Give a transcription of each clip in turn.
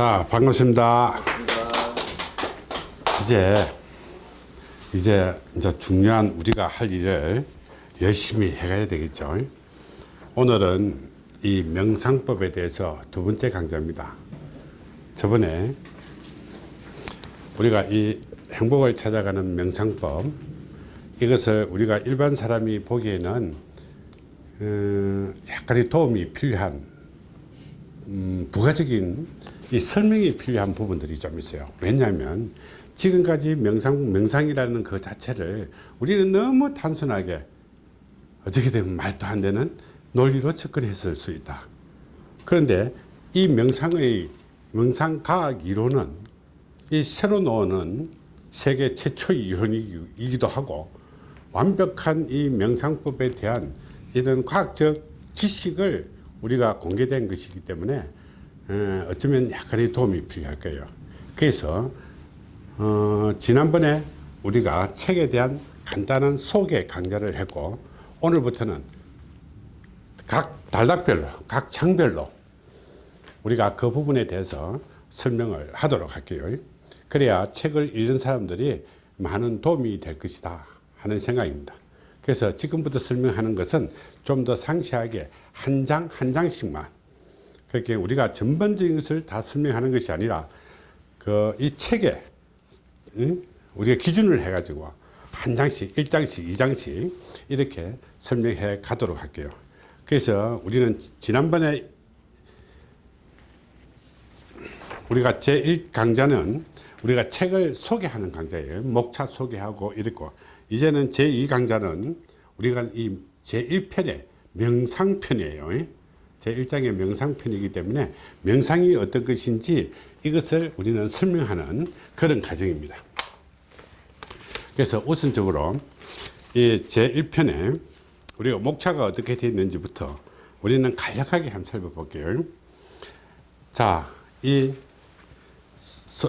자 반갑습니다. 이제 이제 이제 중요한 우리가 할 일을 열심히 해가야 되겠죠. 오늘은 이 명상법에 대해서 두 번째 강좌입니다. 저번에 우리가 이 행복을 찾아가는 명상법 이것을 우리가 일반 사람이 보기에는 어, 약간의 도움이 필요한 음, 부가적인 이 설명이 필요한 부분들이 좀 있어요. 왜냐하면 지금까지 명상, 명상이라는 그 자체를 우리는 너무 단순하게 어떻게 되면 말도 안 되는 논리로 접근했을 수 있다. 그런데 이 명상의 명상과학 이론은 이 새로 나오는 세계 최초의 이론이기도 하고 완벽한 이 명상법에 대한 이런 과학적 지식을 우리가 공개된 것이기 때문에 어쩌면 약간의 도움이 필요할 거예요. 그래서 어, 지난번에 우리가 책에 대한 간단한 소개 강좌를 했고 오늘부터는 각 단락별로 각 장별로 우리가 그 부분에 대해서 설명을 하도록 할게요. 그래야 책을 읽는 사람들이 많은 도움이 될 것이다 하는 생각입니다. 그래서 지금부터 설명하는 것은 좀 더 상세하게 한 장 한 장씩만 그렇게 우리가 전반적인 것을 다 설명하는 것이 아니라 그 이 책에 응? 우리가 기준을 해 가지고 한 장씩 1장씩 2장씩 이렇게 설명해 가도록 할게요 그래서 우리는 지난번에 우리가 제1강좌는 우리가 책을 소개하는 강좌예요 목차 소개하고 이랬고 이제는 제2강좌는 우리가 이 제1편의 명상편이에요. 제1장의 명상편이기 때문에 명상이 어떤 것인지 이것을 우리는 설명하는 그런 과정입니다. 그래서 우선적으로 이 제1편에 우리가 목차가 어떻게 되어 있는지부터 우리는 간략하게 한번 살펴볼게요. 자, 이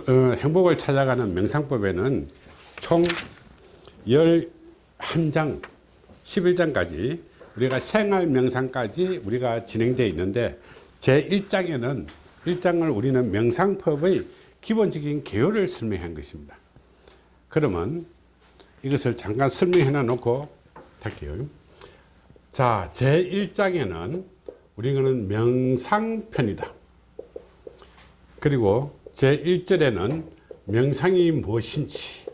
어, 행복을 찾아가는 명상법에는 총 11장 11장까지 우리가 생활 명상까지 우리가 진행되어 있는데 제1장에는 1장을 우리는 명상법의 기본적인 개요를 설명한 것입니다. 그러면 이것을 잠깐 설명해 놓고 할게요. 자 제1장에는 우리는 명상편이다. 그리고 제1절에는 명상이 무엇인지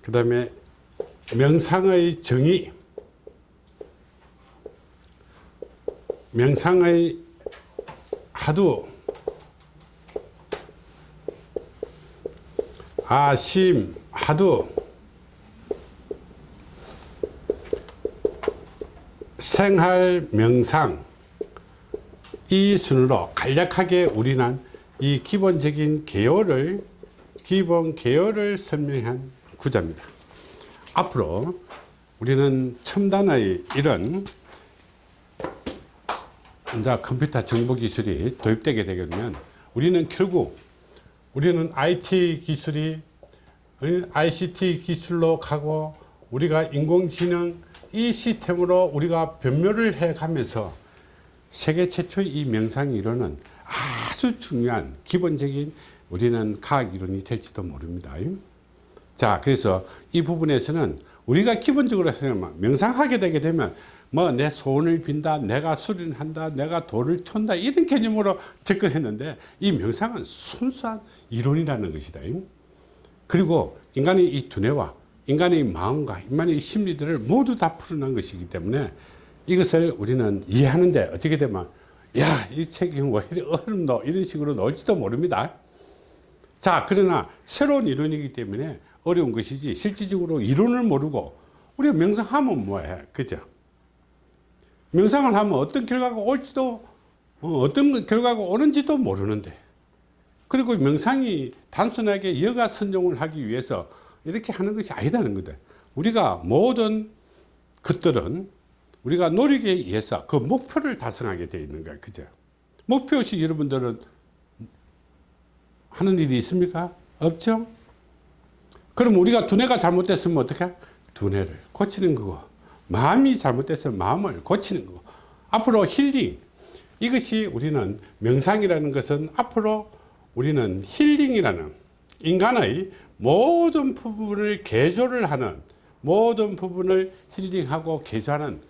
그 다음에 명상의 정의 명상의 하두. 아심 하두. 생활 명상. 이 순으로 간략하게 우리는 이 기본적인 개요를 기본 개요를 설명한 구자입니다. 앞으로 우리는 첨단의 이런 이제 컴퓨터 정보 기술이 도입되게 되게 되면 우리는 결국 우리는 IT 기술이 ICT 기술로 가고 우리가 인공지능 이 시스템으로 우리가 변모를 해 가면서 세계 최초의 이 명상 이론은 아주 중요한 기본적인 우리는 과학 이론이 될지도 모릅니다. 자 그래서 이 부분에서는 우리가 기본적으로 명상하게 되게 되면 뭐 내 소원을 빈다 내가 수련한다 내가 돌을 턴다 이런 개념으로 접근했는데 이 명상은 순수한 이론이라는 것이다. 그리고 인간의 이 두뇌와 인간의 마음과 인간의 심리들을 모두 다 풀어낸 것이기 때문에 이것을 우리는 이해하는데 어떻게 되면 야 이 책이 왜 이리 어렵노 이런 식으로 나올지도 모릅니다. 자 그러나 새로운 이론이기 때문에 어려운 것이지 실질적으로 이론을 모르고 우리가 명상하면 뭐해? 그죠 명상을 하면 어떤 결과가 올지도 어, 어떤 결과가 오는지도 모르는데. 그리고 명상이 단순하게 여가 선종을 하기 위해서 이렇게 하는 것이 아니다는 거다. 우리가 모든 것들은 우리가 노력에 의해서 그 목표를 달성하게 되어 있는 거야. 그죠? 목표 없이 여러분들은 하는 일이 있습니까? 없죠? 그럼 우리가 두뇌가 잘못됐으면 어떻게 두뇌를. 고치는 거고 마음이 잘못됐으면 마음을 고치는 거고 앞으로 힐링 이것이 우리는 명상이라는 것은 앞으로 우리는 힐링이라는 인간의 모든 부분을 개조를 하는 모든 부분을 힐링하고 개조하는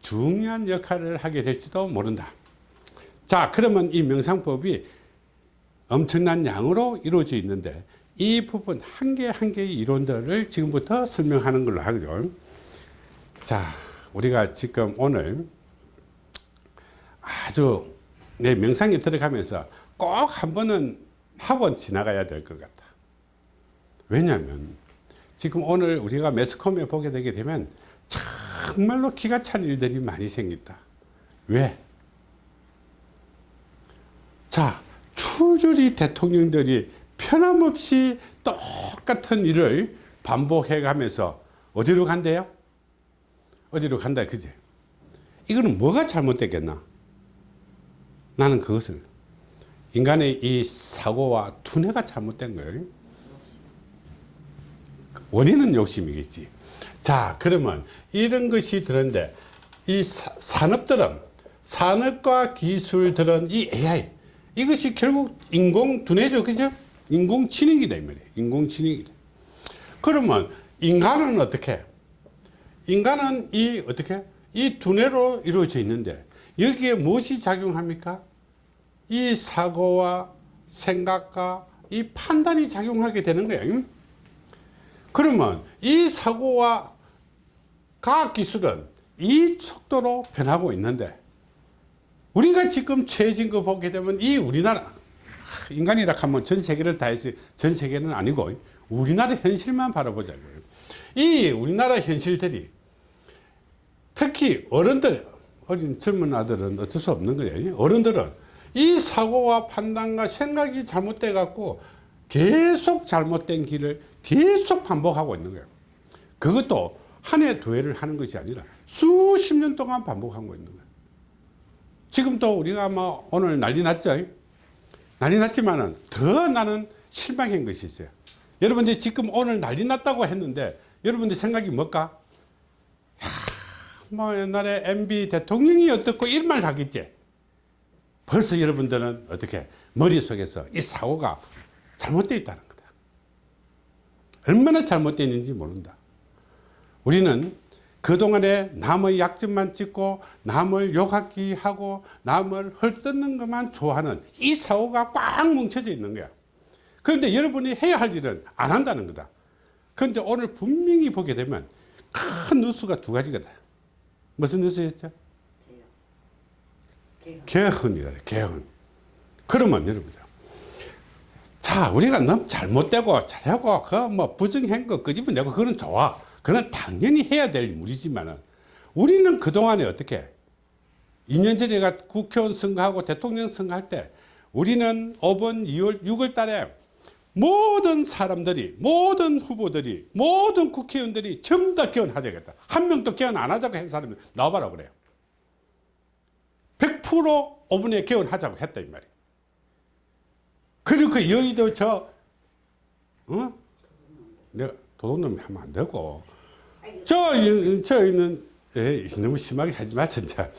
중요한 역할을 하게 될지도 모른다. 자 그러면 이 명상법이 엄청난 양으로 이루어져 있는데 이 부분 한 개 한 개의 이론들을 지금부터 설명하는 걸로 하죠. 자 우리가 지금 오늘 아주 내 명상에 들어가면서 꼭 한 번은 하고 지나가야 될 것 같다. 왜냐하면 지금 오늘 우리가 매스컴에 보게 되게 되면 정말로 기가 찬 일들이 많이 생긴다. 왜? 자, 추주리 대통령들이 편함없이 똑같은 일을 반복해 가면서 어디로 간대요? 어디로 간다, 그지? 이거는 뭐가 잘못됐겠나? 나는 그것을 인간의 이 사고와 두뇌가 잘못된 거예요. 원인은 욕심이겠지. 자, 그러면 이런 것이 들었는데 이 사, 산업들은 산업과 기술들은 이 AI 이것이 결국 인공 두뇌죠. 그죠? 인공 지능이다 이 말이에요. 인공 지능이다. 그러면 인간은 어떻게? 인간은 이 어떻게? 이 두뇌로 이루어져 있는데 여기에 무엇이 작용합니까? 이 사고와 생각과 이 판단이 작용하게 되는 거예요. 그러면 이 사고와 과학기술은 이 속도로 변하고 있는데 우리가 지금 최진 거 보게 되면 이 우리나라 인간이라 하면 전 세계를 다 해서 전 세계는 아니고 우리나라 현실만 바라보자고요. 이 우리나라 현실들이 특히 어른들 어린 젊은 아들은 어쩔 수 없는 거예요. 어른들은 이 사고와 판단과 생각이 잘못돼 갖고 계속 잘못된 길을 계속 반복하고 있는 거예요. 그것도 한 해 두 해를 하는 것이 아니라 수십 년 동안 반복하고 있는 거예요. 지금 또 우리가 뭐 오늘 난리 났죠. 난리 났지만은 더 나는 실망한 것이 있어요. 여러분들 지금 오늘 난리 났다고 했는데 여러분들 생각이 뭘까? 야, 뭐 옛날에 MB 대통령이 어떻고 이런 말 하겠지. 벌써 여러분들은 어떻게 머릿속에서 이 사고가 잘못되어 있다는 거다. 얼마나 잘못되어 있는지 모른다. 우리는 그동안에 남의 약점만 찍고 남을 욕하기 하고 남을 헐뜯는 것만 좋아하는 이 사고가 꽉 뭉쳐져 있는 거야. 그런데 여러분이 해야 할 일은 안 한다는 거다. 그런데 오늘 분명히 보게 되면 큰 뉴스가 두 가지거든. 무슨 뉴스였죠? 개헌이다. 개헌. 그러면 여러분들 자 우리가 너무 잘못되고 잘하고 그뭐 부정한 거 끄집어내고 그건 좋아. 그건 당연히 해야 될 일이지만은 우리는 그동안에 어떻게 2년 전에 가 국회의원 선거하고 대통령 선거할 때 우리는 5번 2월 6월 달에 모든 사람들이 모든 후보들이 모든 국회의원들이 전부 다 개헌하자겠다. 한 명도 개헌 안 하자고 한 사람이 나와봐라 그래요. 100% 5분에 개헌하자고 했다 이 말이에요 그리고 그 여의도 저 어? 내가 도둑놈이 하면 안 되고. 저, 저 있는 에이, 너무 심하게 하지 마 진짜.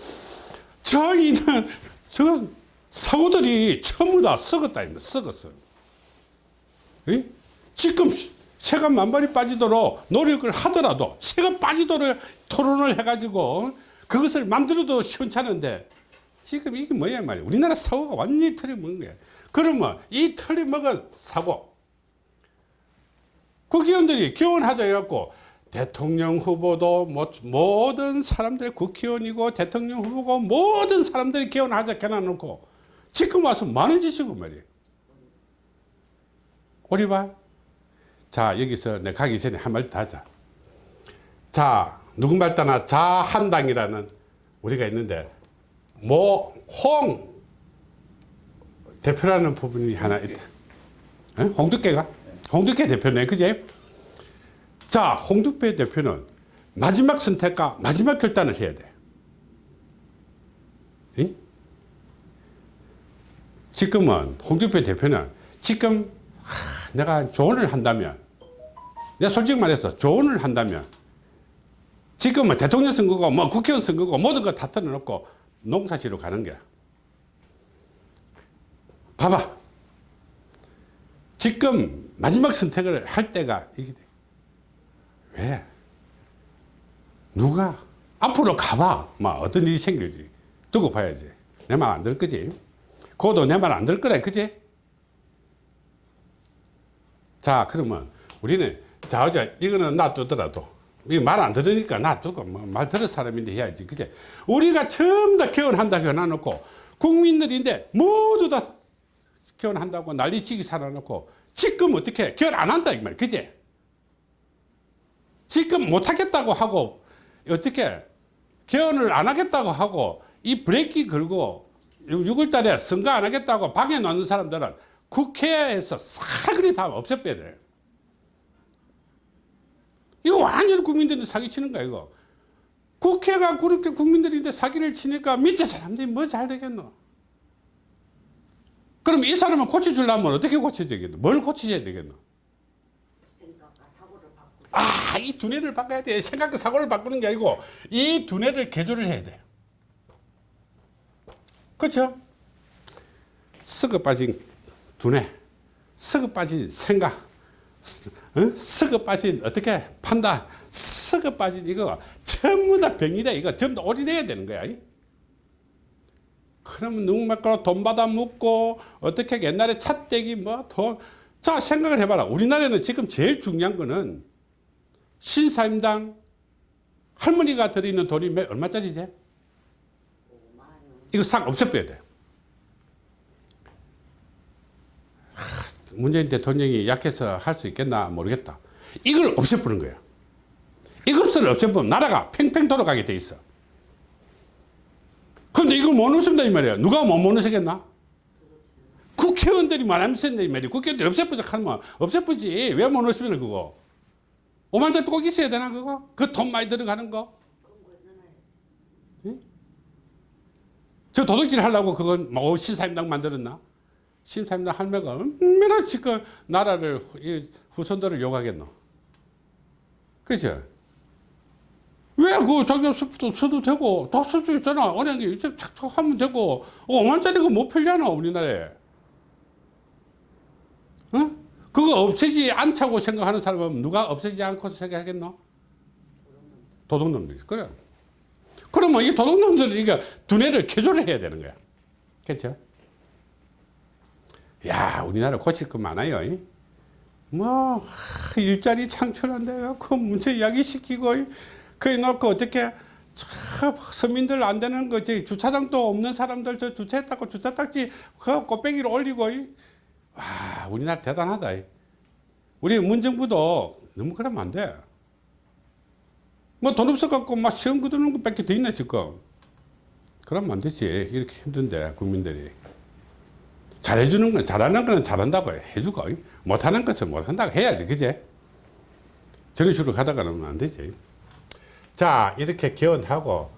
저 있는 저 사고들이 전부 다 썩었다 썩었어. 에? 지금 새가 만발이 빠지도록 노력을 하더라도 새가 빠지도록 토론을 해가지고 그것을 만들어도 시원찮은데 지금 이게 뭐야 말이야. 우리나라 사고가 완전히 틀려먹은 거야. 그러면 이 틀려먹은 사고 국회의원들이 개헌하자 해갖고 대통령 후보도 모든 사람들이 국회의원이고 대통령 후보고 모든 사람들이 개헌하자 해놔놓고 지금 와서 많은 짓이고 말이에요 오리발. 자 여기서 내가 가기 전에 한 말 더 하자. 자 누군말 따나? 자한당이라는 우리가 있는데 뭐홍 대표라는 부분이 하나 있다. 에? 홍두깨가? 홍두깨 대표네 그제 자 홍두깨 대표는 마지막 선택과 마지막 결단을 해야 돼. 에? 지금은 홍두깨 대표는 지금 하, 내가 조언을 한다면 내가 솔직히 말해서 조언을 한다면 지금은 대통령 선거고 뭐 국회의원 선거고 모든 거다 틀어놓고 농사지로 가는 거야 봐봐. 지금 마지막 선택을 할 때가 이게 돼. 왜? 누가 앞으로 가봐. 막 어떤 일이 생길지 두고 봐야지. 내 말 안 들 거지. 그도 내 말 안 들 거다. 그지? 자, 그러면 우리는 자, 어제 이거는 놔두더라도 말안 들으니까 놔두고 뭐 말 들을 사람인데 해야지. 그제? 우리가 처음 다 개헌한다고 해놔놓고 국민들인데 모두 다 개헌한다고 난리치기 살아놓고 지금 어떻게 개헌 안 한다 이 말. 그제? 지금 못하겠다고 하고 어떻게 개헌을 안 하겠다고 하고 이 브레이크 걸고 6월 달에 선거 안 하겠다고 방해 놓는 사람들은 국회에서 사그리 다 없애빼야 돼. 이거 완전 국민들이 사기치는 거야 이거. 국회가 그렇게 국민들인데 사기를 치니까 밑에 사람들이 뭐 잘 되겠노? 그럼 이 사람을 고쳐주려면 어떻게 고쳐야 되겠노? 뭘 고쳐야 되겠노? 아, 이 두뇌를 바꿔야 돼. 생각과 사고를 바꾸는 게 아니고 이 두뇌를 개조를 해야 돼. 그렇죠? 썩어 빠진 두뇌, 썩어 빠진 생각, 어? 썩어 빠진 어떻게 판단, 썩어 빠진 이거 전부 다 병이다. 이거 전부 다 올인해야 되는 거야. 그러면 누구말까 돈 받아 묻고 어떻게 옛날에 찻대기 뭐 돈. 자 생각을 해봐라. 우리나라에는 지금 제일 중요한 거는 신사임당 할머니가 들이는 돈이 몇, 얼마짜리지? 5만 원 이거 싹 없애빼야 돼. 하, 문재인 대통령이 약해서 할 수 있겠나 모르겠다. 이걸 없애버는 거야. 이것을 없애버리면 나라가 팽팽 돌아가게 돼 있어. 그런데 이걸 못 없앤다 이 말이야. 누가 못, 못 없애겠나? 국회의원들이 말하면서 이 말이야. 국회의원들이 없애보자 하면 없애보지. 왜 못 없애면 그거? 5만짜리 꼭 있어야 되나 그거? 그 돈 많이 들어가는 거? 넣어야지 저 도둑질 하려고 그건 뭐 신사임당 만들었나? 신사임당 할매가 얼마나 지금 나라를 후손들을 욕하겠노? 그죠? 왜그 자기 없어도 써도 되고 다 쓸 수 있잖아. 게 이제 착착 하면 되고 5만짜리가 못 팔려나 우리나라에. 어? 그거 없애지 않자고 생각하는 사람은 누가 없애지 않고 생각하겠노? 도둑놈들이. 그래. 그러면 이 도둑놈들은 이거 두뇌를 개조를 해야 되는 거야. 그렇죠? 야, 우리나라 고칠 거 많아요. 이. 뭐 하, 일자리 창출한다 그 문제 야기시키고 그래 놓고 어떻게 참 서민들 안 되는 거지 주차장도 없는 사람들 저 주차했다고 주차 딱지 그 꽃배기를 올리고 이. 와 우리나라 대단하다. 이. 우리 문정부도 너무 그러면 안 돼. 뭐 돈 없어갖고 막 시험 거두는 것밖에 더 있나 지금. 그러면 안 되지. 이렇게 힘든데 국민들이. 잘해주는 건 잘하는 거는 잘한다고 해주고 못하는 것은 못한다고 해야지 그제? 저런 식으로 가다가는 안 되지. 자 이렇게 개헌하고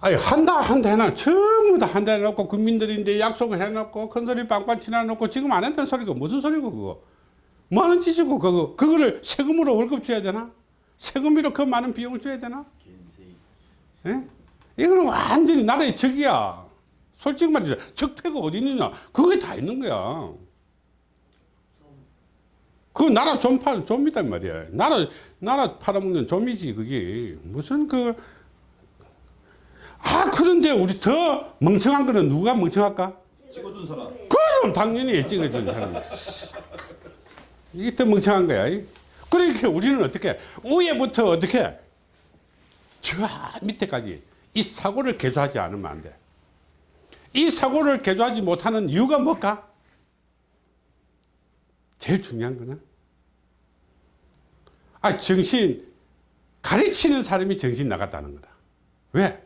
아니 한다 한다 해놔 전부 다 한다 해놓고 국민들인데 약속을 해놓고 큰소리 빵빵 치나놓고 지금 안 했다는 소리가 무슨 소리고 그거? 뭐 하는 짓이고 그거? 그거를 세금으로 월급 줘야 되나? 세금으로 그 많은 비용을 줘야 되나? 예? 이거는 완전히 나라의 적이야 솔직히 말이죠. 적폐가 어디 있느냐. 그게 다 있는 거야. 그 나라 좀 팔, 좀이다 말이야. 나라, 나라 팔아먹는 좀이지, 그게. 무슨 그, 아, 그런데 우리 더 멍청한 거는 누가 멍청할까? 찍어준 사람. 그럼 당연히 찍어준 사람이. 이게 더 멍청한 거야. 그러니까 우리는 어떻게, 위에부터 어떻게, 저 밑에까지 이 사고를 개조하지 않으면 안 돼. 이 사고를 개조하지 못하는 이유가 뭘까? 제일 중요한 거는 아 정신 가르치는 사람이 정신 나갔다는 거다. 왜?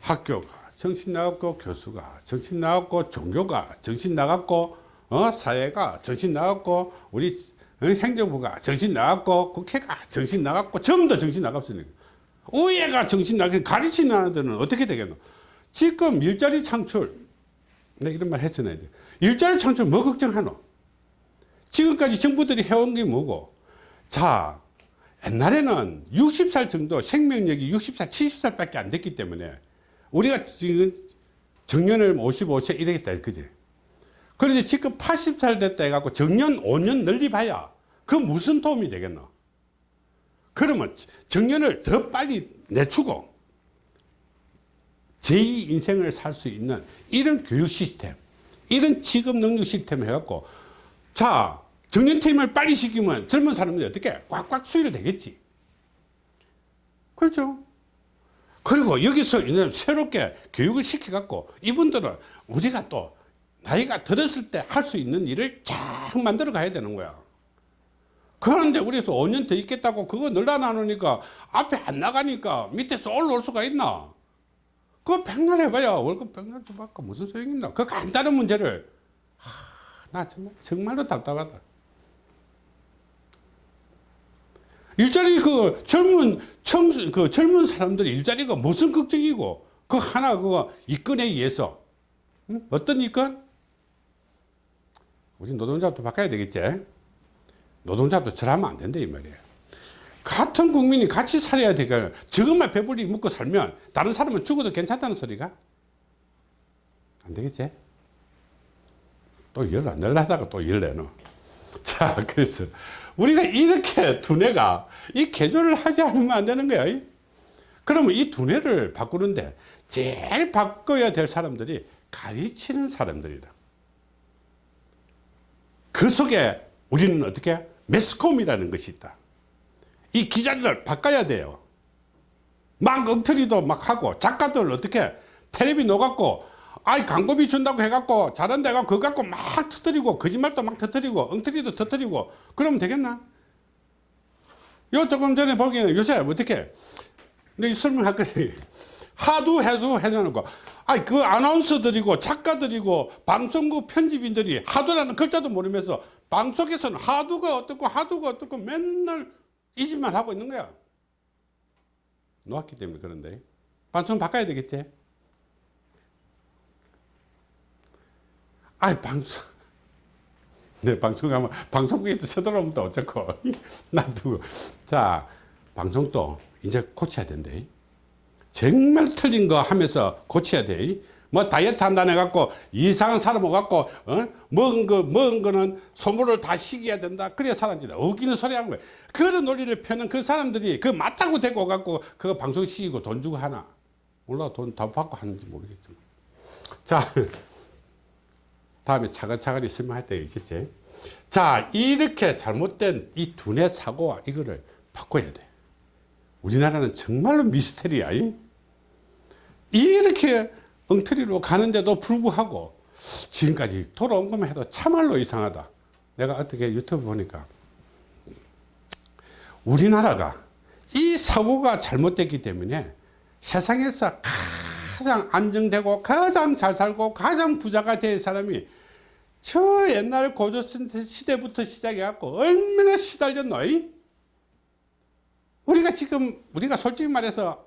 학교가 정신 나갔고 교수가 정신 나갔고 종교가 정신 나갔고 어 사회가 정신 나갔고 우리 어, 행정부가 정신 나갔고 국회가 정신 나갔고 전부 다 정신 나갔으니까 의회가 정신 나게 가르치는 애들은 어떻게 되겠노? 지금 일자리 창출 내가 이런 말 했었나야 돼. 일자리 창출 뭐 걱정하노? 지금까지 정부들이 해온 게 뭐고? 자, 옛날에는 60살 정도 생명력이 60살, 70살 밖에 안 됐기 때문에 우리가 지금 정년을 55세 이러겠다, 그지? 그런데 지금 80살 됐다 해갖고 정년 5년 늘리 봐야 그 무슨 도움이 되겠노? 그러면 정년을 더 빨리 내추고 제2 인생을 살 수 있는 이런 교육 시스템, 이런 직업 능력 시스템 해갖고 자 정년 퇴임을 빨리 시키면 젊은 사람들이 어떻게 꽉꽉 수혈 되겠지. 그렇죠? 그리고 여기서 이제 새롭게 교육을 시켜갖고 이분들은 우리가 또 나이가 들었을 때 할 수 있는 일을 쫙 만들어 가야 되는 거야. 그런데 우리에서 5년 더 있겠다고 그거 늘어나놓으니까 앞에 안 나가니까 밑에서 올라올 수가 있나? 그거 백날 해봐야 월급 백날 줘봐까 무슨 소용이 있나? 그 간단한 문제를 하, 나 정말 정말로 답답하다. 일자리 그 젊은 청수 그 젊은 사람들 일자리가 무슨 걱정이고 그 하나 그거 이건에 의해서 응? 어떤 이건? 우리 노동자도 바꿔야 되겠지. 노동자도 저러면 안 된다 이 말이에요. 같은 국민이 같이 살아야 되니까 저것만 배불리 먹고 살면 다른 사람은 죽어도 괜찮다는 소리가 안 되겠지? 또열안 내려다가 또 열 내놓. 자, 그래서 우리가 이렇게 두뇌가 이 개조를 하지 않으면 안 되는 거야. 그러면 이 두뇌를 바꾸는데 제일 바꿔야 될 사람들이 가르치는 사람들이다. 그 속에 우리는 어떻게 매스컴이라는 것이 있다. 이 기자들을 바꿔야 돼요. 막 엉터리도 막 하고 작가들 어떻게 텔레비 녹았고 아이 광고비 준다고 해갖고 잘한다 해갖고 그거 갖고 막 터뜨리고 거짓말도 막 터뜨리고 엉터리도 터뜨리고 그러면 되겠나? 요 조금 전에 보기에는 요새 어떻게 내 설명할 거니 하도 해서 해놓고 아이 그 아나운서들이고 작가들이고 방송국 편집인들이 하도라는 글자도 모르면서 방송에서는 하도가 어떻고 하도가 어떻고 맨날 이 짓만 하고 있는 거야. 놓았기 때문에 그런데. 방송 바꿔야 되겠지? 아이 방송. 내 방송하면 방송국에도 쳐들어오면 또 어쩌고 놔두고 자 방송도 이제 고쳐야 된대. 정말 틀린 거 하면서 고쳐야 돼 뭐 다이어트 한다네 갖고 이상한 사람 오갖고 어? 먹은 거 먹은 거는 소모를 다 시켜야 된다 그래야 사람들이 웃기는 소리 하는 거야 그런 논리를 펴는 그 사람들이 그 맞다고 대고 갖고 그거 방송 시키고 돈 주고 하나 몰라 돈 다 받고 하는지 모르겠지만 자 다음에 차근차근히 설명할 때 있겠지. 자, 이렇게 잘못된 이 두뇌 사고와 이거를 바꿔야 돼. 우리나라는 정말로 미스테리야. 이? 이렇게 엉터리로 가는데도 불구하고 지금까지 돌아온 것만 해도 참말로 이상하다. 내가 어떻게 유튜브 보니까 우리나라가 이 사고가 잘못됐기 때문에 세상에서 가장 안정되고 가장 잘 살고 가장 부자가 될 사람이 저 옛날 고조 시대부터 시작해 갖고 얼마나 시달렸노 이? 우리가 지금 우리가 솔직히 말해서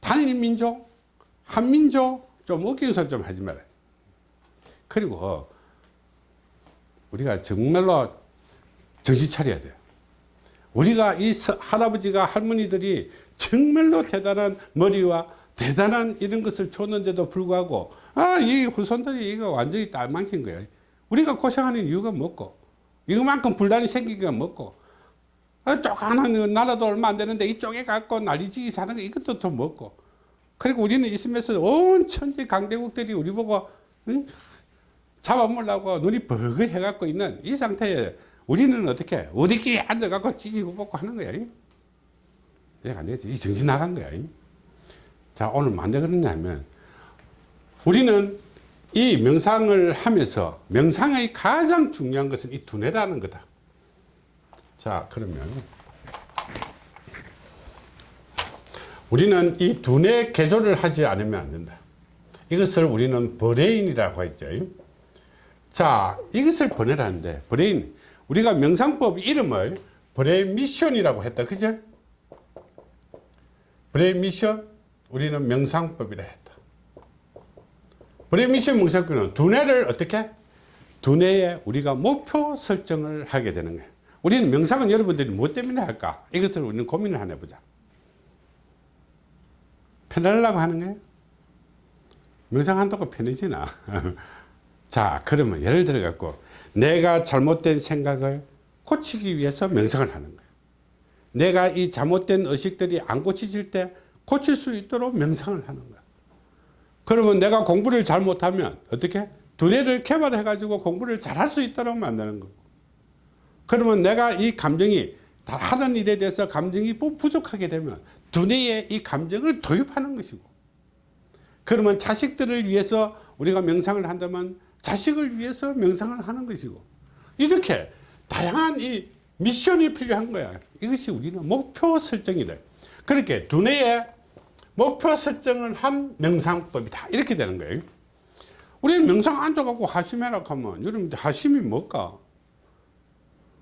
단일민족 한민족 좀 웃기는 소리 좀 하지 마라 그리고 우리가 정말로 정신 차려야 돼요. 우리가 이 할아버지가 할머니들이 정말로 대단한 머리와 대단한 이런 것을 줬는데도 불구하고 아 이 후손들이 이거 완전히 딸망친 거야 우리가 고생하는 이유가 뭐고? 이거만큼 분란이 생기기가 뭐고? 아, 쪼가는 나라도 얼마 안 되는데 이쪽에 갖고 난리지기 사는 거 이것도 더 먹고 그리고 우리는 있으면서 온 천지 강대국들이 우리 보고 응? 잡아먹으려고 눈이 벌거 해갖고 있는 이 상태에 우리는 어떻게 어디끼리 앉아갖고 찌지고 먹고 하는 거야 이해가 안 되지. 이 정신 나간 거야 자 오늘 만데 그러냐면 우리는 이 명상을 하면서 명상의 가장 중요한 것은 이 두뇌라는 거다. 자 그러면 우리는 이 두뇌 개조를 하지 않으면 안 된다 이것을 우리는 brain이라고 했죠 자 이것을 보내라는데 brain 우리가 명상법 이름을 brain mission이라고 했다 그죠 brain mission 우리는 명상법이라 했다. brain mission 명상법은 두뇌를 어떻게? 두뇌에 우리가 목표 설정을 하게 되는 거예요. 우리는 명상은 여러분들이 무엇 때문에 할까? 이것을 우리는 고민을 하나 해보자. 편하려고 하는 거예요? 명상한다고 편해지나? 자 그러면 예를 들어 갖고 내가 잘못된 생각을 고치기 위해서 명상을 하는 거야 내가 이 잘못된 의식들이 안 고쳐질 때 고칠 수 있도록 명상을 하는 거야 그러면 내가 공부를 잘못하면 어떻게 두뇌를 개발해 가지고 공부를 잘할 수 있도록 만드는 거고 그러면 내가 이 감정이 다 하는 일에 대해서 감정이 부- 부족하게 되면 두뇌에 이 감정을 도입하는 것이고 그러면 자식들을 위해서 우리가 명상을 한다면 자식을 위해서 명상을 하는 것이고 이렇게 다양한 이 미션이 필요한 거야. 이것이 우리는 목표 설정이다. 그렇게 두뇌에 목표 설정을 한 명상법이다 이렇게 되는 거예요. 우리는 명상 앉아갖고 하심해라 하면 여러분들 하심이 뭘까?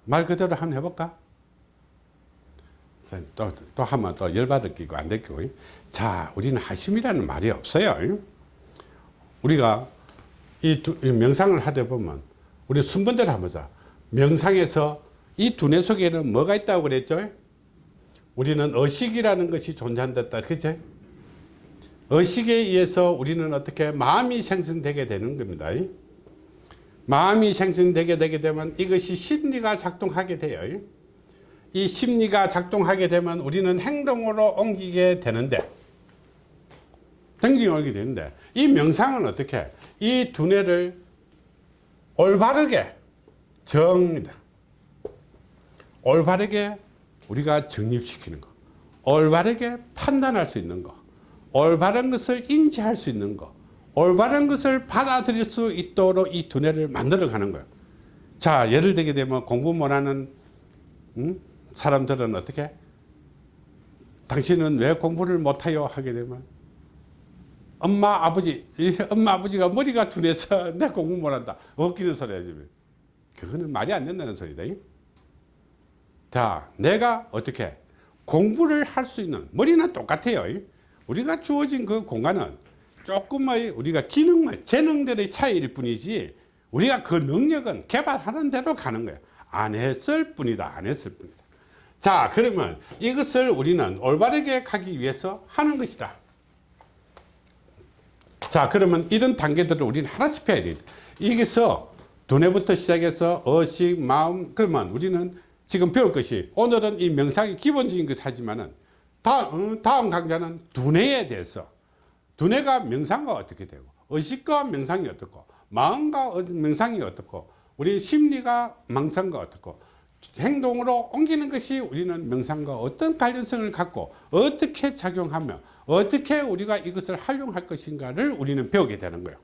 말 그대로 한번 해볼까? 자, 또, 또 하면 또 열받을 끼고 안될 끼고. 자 우리는 하심이라는 말이 없어요. 우리가 이, 두, 이 명상을 하다 보면 우리 순번대로 한번 보자. 명상에서 이 두뇌 속에는 뭐가 있다고 그랬죠? 우리는 의식이라는 것이 존재한다. 그제 의식에 의해서 우리는 어떻게 마음이 생성되게 되는 겁니다. 마음이 생성되게 되게 되면 이것이 심리가 작동하게 돼요 이 심리가 작동하게 되면 우리는 행동으로 옮기게 되는데 행동이 옮기게 되는데 이 명상은 어떻게? 이 두뇌를 올바르게 정리다. 올바르게 우리가 정립시키는 거 올바르게 판단할 수 있는 거 올바른 것을 인지할 수 있는 거 올바른 것을 받아들일 수 있도록 이 두뇌를 만들어 가는 거예요. 자 예를 들게 되면 공부 못하는 음? 사람들은 어떻게? 당신은 왜 공부를 못해요? 하게 되면 엄마 아버지 이 엄마 아버지가 머리가 둔해서 내 공부 못한다. 웃기는 소리 야 지금. 그거는 말이 안 된다는 소리다 자 내가 어떻게 공부를 할 수 있는 머리는 똑같아요 우리가 주어진 그 공간은 조금의 우리가 기능만 재능들의 차이일 뿐이지 우리가 그 능력은 개발하는 대로 가는 거야. 안 했을 뿐이다 안 했을 뿐이다 자 그러면 이것을 우리는 올바르게 가기 위해서 하는 것이다. 자 그러면 이런 단계들을 우리는 하나씩 해야 돼. 여기서 두뇌부터 시작해서 의식 마음 그러면 우리는 지금 배울 것이 오늘은 이 명상이 기본적인 것을 하지만은 다음, 다음 강좌는 두뇌에 대해서. 두뇌가 명상과 어떻게 되고 의식과 명상이 어떻고 마음과 어- 명상이 어떻고 우리 심리가 명상과 어떻고 행동으로 옮기는 것이 우리는 명상과 어떤 관련성을 갖고 어떻게 작용하며 어떻게 우리가 이것을 활용할 것인가를 우리는 배우게 되는 거예요.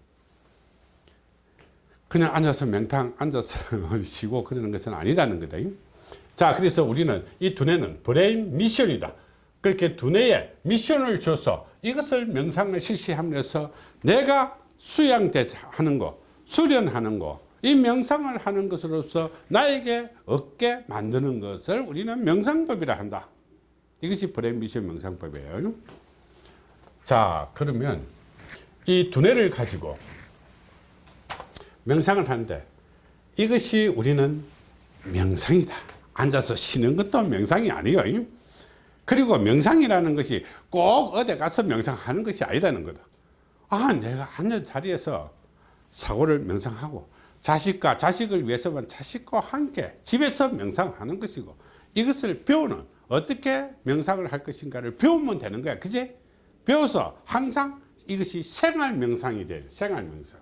그냥 앉아서 명탕 앉아서 쉬고 그러는 것은 아니라는 거다. 자 그래서 우리는 이 두뇌는 brain mission이다. 그렇게 두뇌에 mission을 줘서 이것을 명상을 실시하면서 내가 수양돼서 하는 거 수련하는 거 이 명상을 하는 것으로서 나에게 얻게 만드는 것을 우리는 명상법이라 한다. 이것이 미션 명상법이에요. 자 그러면 이 두뇌를 가지고 명상을 하는데 이것이 우리는 명상이다. 앉아서 쉬는 것도 명상이 아니에요. 그리고 명상이라는 것이 꼭 어디 가서 명상하는 것이 아니다는 거다. 아 내가 앉은 자리에서 사고를 명상하고 자식과 자식을 위해서만 자식과 함께 집에서 명상하는 것이고 이것을 배우는 어떻게 명상을 할 것인가를 배우면 되는 거야. 그지? 배워서 항상 이것이 생활 명상이 돼 생활 명상.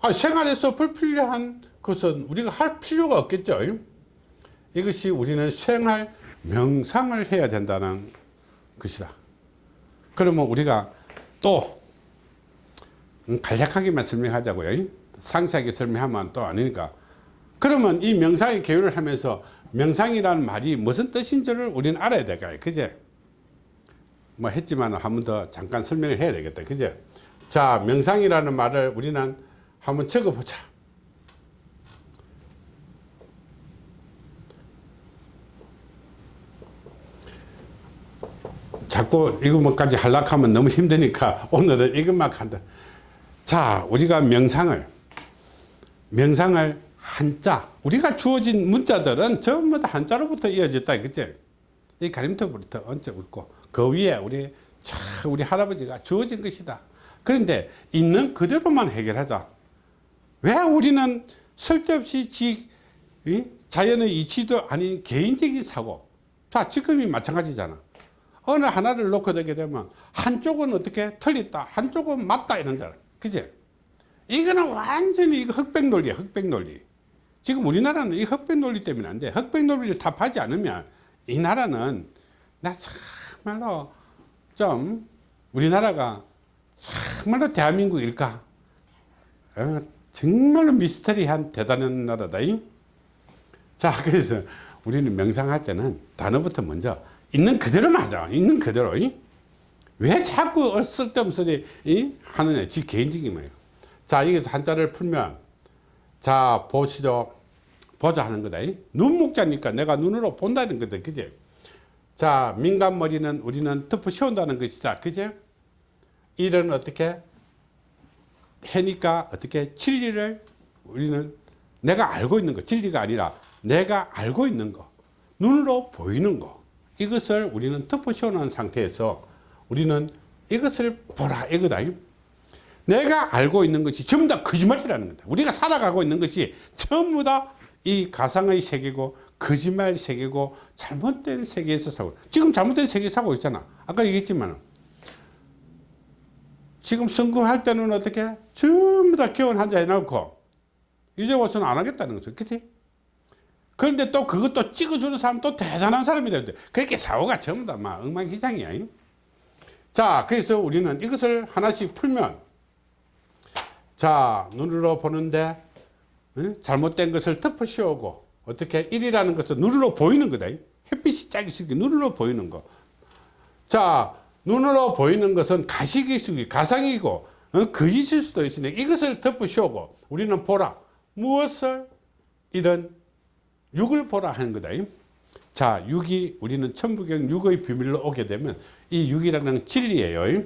아, 생활에서 불필요한 것은 우리가 할 필요가 없겠죠? 이것이 우리는 생활 명상을 해야 된다는 것이다. 그러면 우리가 또 음, 간략하게만 설명하자고요 상세하게 설명하면 또 아니니까. 그러면 이 명상의 개요를 하면서 명상이라는 말이 무슨 뜻인지를 우리는 알아야 될까요? 그제? 뭐 했지만 한 번 더 잠깐 설명을 해야 되겠다. 그제? 자 명상이라는 말을 우리는 한번 적어보자. 자꾸 이것만까지 하려고 하면 너무 힘드니까 오늘은 이것만 한다. 자 우리가 명상을 명상을 한자 우리가 주어진 문자들은 전부 다 한자로부터 이어졌다 그치 이 가림터부터 얹어 있고 그 위에 우리 차 우리 할아버지가 주어진 것이다 그런데 있는 그대로만 해결하자 왜 우리는 쓸데없이 지, 이? 자연의 이치도 아닌 개인적인 사고. 자, 지금이 마찬가지잖아. 어느 하나를 놓고 되게 되면 한쪽은 어떻게 틀렸다, 한쪽은 맞다 이런잖아. 그지? 이거는 완전히 이거 흑백 논리야, 흑백 논리. 지금 우리나라는 이 흑백 논리 때문에 안 돼. 흑백 논리를 답하지 않으면 이 나라는 나 정말로 좀 우리나라가 정말로 대한민국일까? 어, 정말로 미스터리한 대단한 나라다. 잉? 자, 그래서 우리는 명상할 때는 단어부터 먼저 있는 그대로만 하자. 있는 그대로. 잉? 왜 자꾸 쓸데없는 소리 이? 하느냐. 지 개인적인 거예요. 자, 여기서 한자를 풀면 자, 보시죠. 보자 하는 거다. 잉? 눈목자니까 내가 눈으로 본다는 거다. 그지? 자, 민간머리는 우리는 덮어 씌운다는 것이다. 그지? 일은 어떻게 해니까 어떻게 진리를 우리는 내가 알고 있는 거 진리가 아니라 내가 알고 있는 거 눈으로 보이는 거 이것을 우리는 덮어 씌워놓은 상태에서 우리는 이것을 보라 이거다 내가 알고 있는 것이 전부 다 거짓말이라는 거다. 우리가 살아가고 있는 것이 전부 다 이 가상의 세계고 거짓말 세계고 잘못된 세계에서 살고 지금 잘못된 세계에 살고 있잖아. 아까 얘기했지만 지금 성공할 때는 어떻게? 전부 다 기원 한자 해놓고 이제 와서는 안 하겠다는 거죠. 그치? 그런데 또 그것도 찍어주는 사람 또 대단한 사람이라 돼. 그렇게 사고가 전부 다 막 엉망진창이야. 잉? 자 그래서 우리는 이것을 하나씩 풀면 자 눈으로 보는데 응? 잘못된 것을 덮어 씌우고 어떻게 일이라는 것은 눈으로 보이는 거다 잉? 햇빛이 짝이 있으니 눈으로 보이는 거자 눈으로 보이는 것은 가식이 가상이고 어? 거짓일 수도 있으니 이것을 씌우고 우리는 보라 무엇을 이런 육을 보라 하는 거다 자 육이 우리는 천부경 육의 비밀로 오게 되면 이 육이라는 진리예요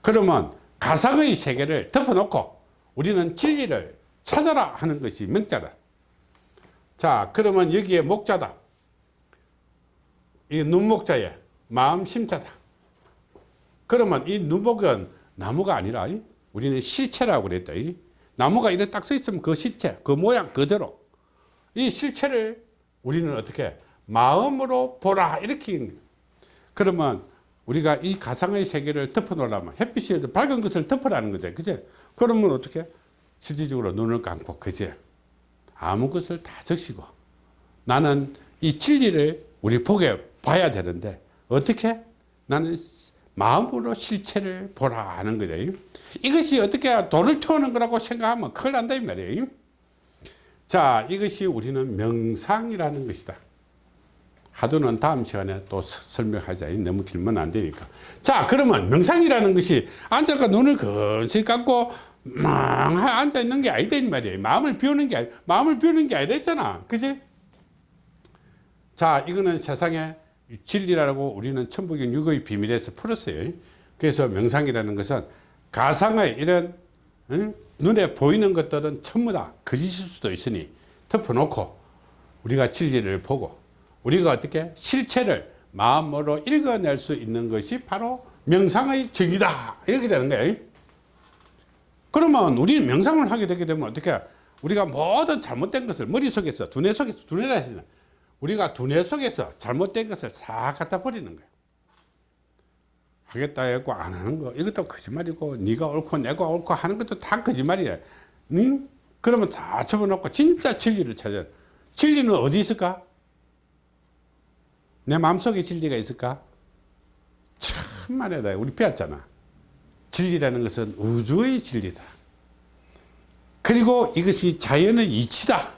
그러면 가상의 세계를 덮어놓고 우리는 진리를 찾아라 하는 것이 명자다. 자 그러면 여기에 목자다. 이 눈목자에 마음 심자다. 그러면 이 눈목은 나무가 아니라 우리는 실체라고 그랬다. 나무가 이렇게 딱 서 있으면 그 실체 그 모양 그대로 이 실체를 우리는 어떻게 마음으로 보라 이렇게 그러면 우리가 이 가상의 세계를 덮어 놓으려면 햇빛이 밝은 것을 덮으라는 거죠. 그제 그러면 어떻게? 실질적으로 눈을 감고 그제? 아무 것을 다 적시고 나는 이 진리를 우리 보게 봐야 되는데 어떻게? 나는 마음으로 실체를 보라 하는 거죠 이것이 어떻게 돌을 태우는 거라고 생각하면 큰일 난다 이 말이에요 자 이것이 우리는 명상이라는 것이다 하도는 다음 시간에 또 설명하자 너무 길면 안 되니까. 자 그러면 명상이라는 것이 앉아가 눈을 건실 감고 막 앉아 있는 게 아니다 이 말이에요. 마음을 비우는 게 아니 마음을 비우는 게 아니라 했잖아. 그지? 자 이거는 세상에 진리라고 우리는 천부경 육의 비밀에서 풀었어요. 그래서 명상이라는 것은 가상의 이런 응? 눈에 보이는 것들은 전부 다 거짓일 수도 있으니 덮어놓고 우리가 진리를 보고 우리가 어떻게 실체를 마음으로 읽어낼 수 있는 것이 바로 명상의 정이다. 이렇게 되는 거예요. 그러면 우리는 명상을 하게 되게 되면 어떻게 우리가 모든 잘못된 것을 머릿속에서 두뇌 속에서 두뇌라 하시는 우리가 두뇌 속에서 잘못된 것을 싹 갖다 버리는 거예요. 하겠다 했고 안 하는 거 이것도 거짓말이고 네가 옳고 내가 옳고 하는 것도 다 거짓말이야 응? 그러면 다 접어놓고 진짜 진리를 찾아 진리는 어디 있을까? 내 마음속에 진리가 있을까? 참말이다. 우리 배웠잖아. 진리라는 것은 우주의 진리다. 그리고 이것이 자연의 이치다.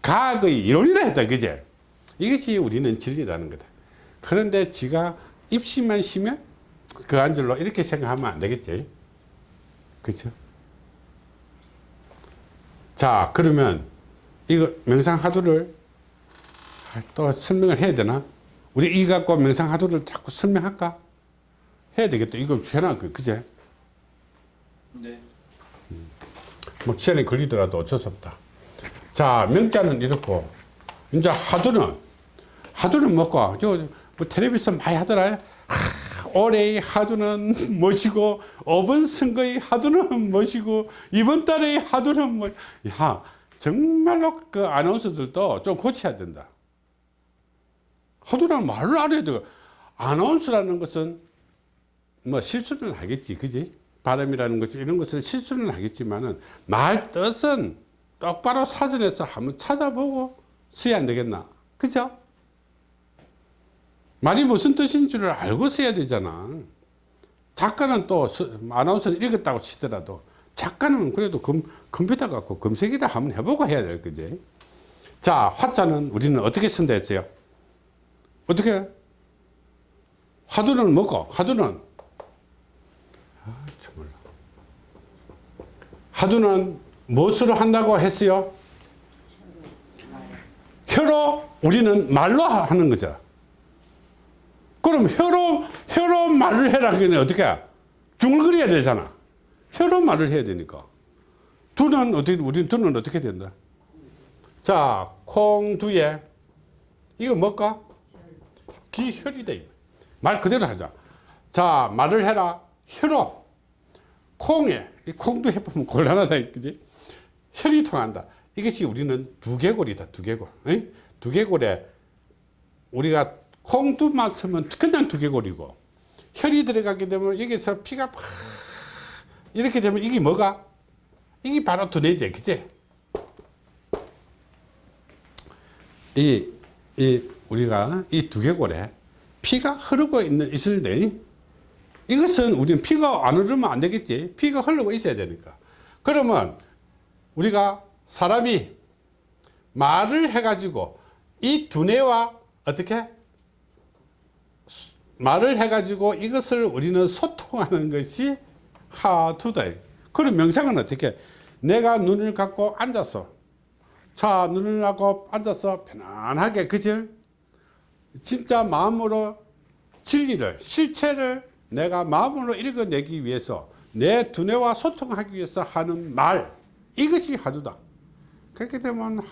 과학의 이론이라 했다 그제? 이것이 우리는 진리라는 거다. 그런데 지가 입시만 쉬면 그 한 줄로 이렇게 생각하면 안 되겠지? 그렇죠 자 그러면 이거 명상하두를 또 설명을 해야 되나? 우리 이 갖고 명상하두를 자꾸 설명할까? 해야 되겠다. 이거 해놔 그제? 네. 뭐 시간이 걸리더라도 어쩔 수 없다. 자 명자는 이렇고 이제 하두는 하두는 뭐고? 저 뭐 텔레비전 많이 하더라. 하, 올해의 하두는 무엇이고 5번 선거의 하두는 무엇이고 이번 달의 하두는 뭐, 야, 정말로 그 아나운서들도 좀 고쳐야 된다. 하두라는 말을 알아야 돼. 아나운서라는 것은 뭐 실수는 하겠지, 그지? 발음이라는 것 이런 것을 실수는 하겠지만은 말 뜻은 똑바로 사전에서 한번 찾아보고 써야 안 되겠나? 그죠? 말이 무슨 뜻인 줄을 알고 써야 되잖아. 작가는 또 서- 아나운서는 읽었다고 치더라도 작가는 그래도 컴, 컴퓨터 갖고 검색이라 한번 해보고 해야 될 거지. 자, 화자는 우리는 어떻게 쓴다 했어요? 어떻게? 화두는 뭐고? 화두는 아, 정말. 화두는 무엇으로 한다고 했어요? 혀로 우리는 말로 하는 거죠. 그럼 혀로 혀로 말을 해라 그러면 어떻게? 중얼거려야 되잖아. 혀로 말을 해야 되니까. 두는 어떻게 우리는 두는 어떻게 된다? 자, 콩 두에 이거 뭘까? 기혈이다. 말 그대로 하자. 자, 말을 해라. 혀로. 콩에, 이 콩도 해보면 곤란하다. 그지? 혈이 통한다. 이것이 우리는 두개골이다. 두개골. 응? 두개골에 우리가 콩두만 쓰면 그냥 두개골이고 혈이 들어가게 되면 여기서 피가 팍 이렇게 되면 이게 뭐가? 이게 바로 두뇌지. 그지? 이, 이, 우리가 이 두개골에 피가 흐르고 있는, 있을때 이것은 우리는 피가 안 흐르면 안 되겠지. 피가 흐르고 있어야 되니까. 그러면 우리가 사람이 말을 해 가지고 이 두뇌와 어떻게? 말을 해 가지고 이것을 우리는 소통하는 것이 하두다. 그럼 명상은 어떻게? 내가 눈을 감고 앉았어. 자, 눈을 감고 앉아서 편안하게, 그죠? 진짜 마음으로 진리를, 실체를 내가 마음으로 읽어내기 위해서 내 두뇌와 소통하기 위해서 하는 말, 이것이 하두다. 그렇게 되면, 하,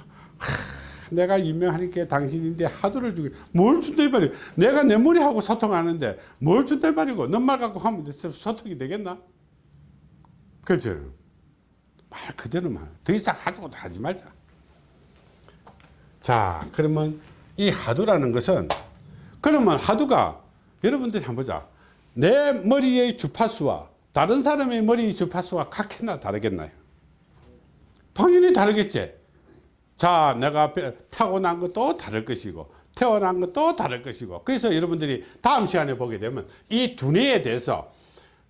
내가 유명하니까 당신인데 하두를 주게, 뭘 준다 이 말이야. 내가 내 머리하고 소통하는데 뭘 준다 이 말이고, 넌 말 갖고 하면 소통이 되겠나? 그렇죠. 말 그대로만. 더 이상 하두도 하지 말자. 자, 그러면 이 하두라는 것은 그러면 하두가 여러분들이 한번 보자. 내 머리의 주파수와 다른 사람의 머리의 주파수가 같겠나 다르겠나요? 당연히 다르겠지. 자, 내가 배- 타고난 것도 다를 것이고 태어난 것도 다를 것이고 그래서 여러분들이 다음 시간에 보게 되면 이 두뇌에 대해서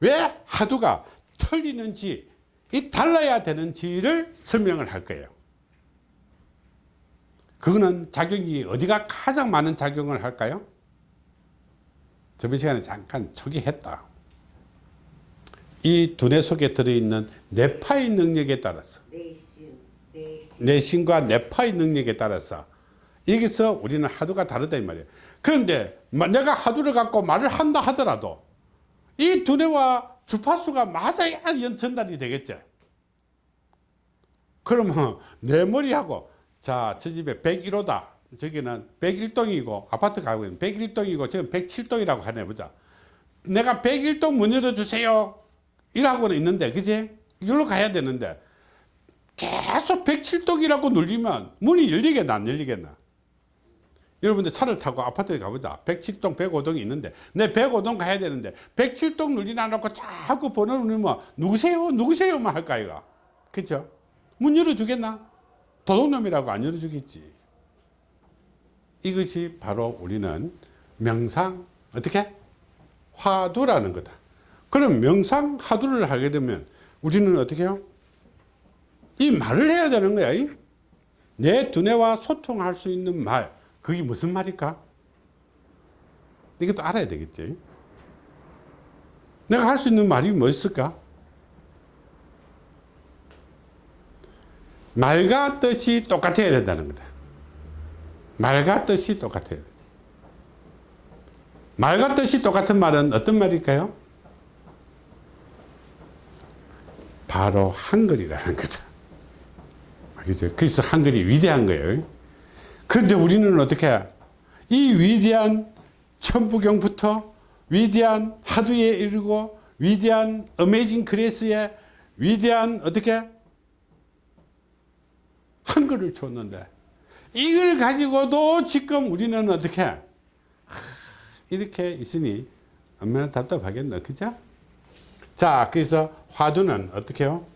왜 하두가 틀리는지 이 달라야 되는지를 설명을 할 거예요. 그거는 작용이 어디가 가장 많은 작용을 할까요? 저번 시간에 잠깐 초기했다. 이 두뇌 속에 들어있는 뇌파의 능력에 따라서 내신, 내신. 내신과 뇌파의 능력에 따라서 여기서 우리는 하두가 다르다 이 말이에요. 그런데 마- 내가 하두를 갖고 말을 한다 하더라도 이 두뇌와 주파수가 맞아야 연- 전달이 되겠죠. 그러면 내 머리하고 자, 저 집에 101호다. 저기는 101동이고 아파트 가고 있는 101동이고 지금 107동이라고 하네 보자. 내가 101동 문 열어주세요. 이라고는 있는데, 그지? 이리로 가야 되는데 계속 107동이라고 눌리면 문이 열리겠나 안 열리겠나? 여러분들 차를 타고 아파트에 가보자. 107동, 105동이 있는데 내 105동 가야 되는데 107동 눌리나 놓고 자꾸 번호 누르면 누구세요? 누구세요 만 할 까 이거. 그죠? 문 열어주겠나? 도둑놈이라고 안 열어주겠지. 이것이 바로 우리는 명상 어떻게? 화두라는 거다. 그럼 명상 화두를 하게 되면 우리는 어떻게 해요? 이 말을 해야 되는 거야. 이? 내 두뇌와 소통할 수 있는 말. 그게 무슨 말일까? 이것도 알아야 되겠지. 내가 할 수 있는 말이 뭐 있을까? 말과 뜻이 똑같아야 된다는 거다. 말과 뜻이 똑같아야 돼. 말과 뜻이 똑같은 말은 어떤 말일까요? 바로 한글이라는 거다. 그죠? 그래서 한글이 위대한 거예요. 그런데 우리는 어떻게 이 위대한 천부경부터 위대한 하두에 이르고 위대한 어메이징 그레스에 위대한 어떻게 한글을 줬는데 이걸 가지고도 지금 우리는 어떻게 하, 이렇게 있으니 얼마나 답답하겠나 그죠? 자 그래서 화두는 어떻게 해요?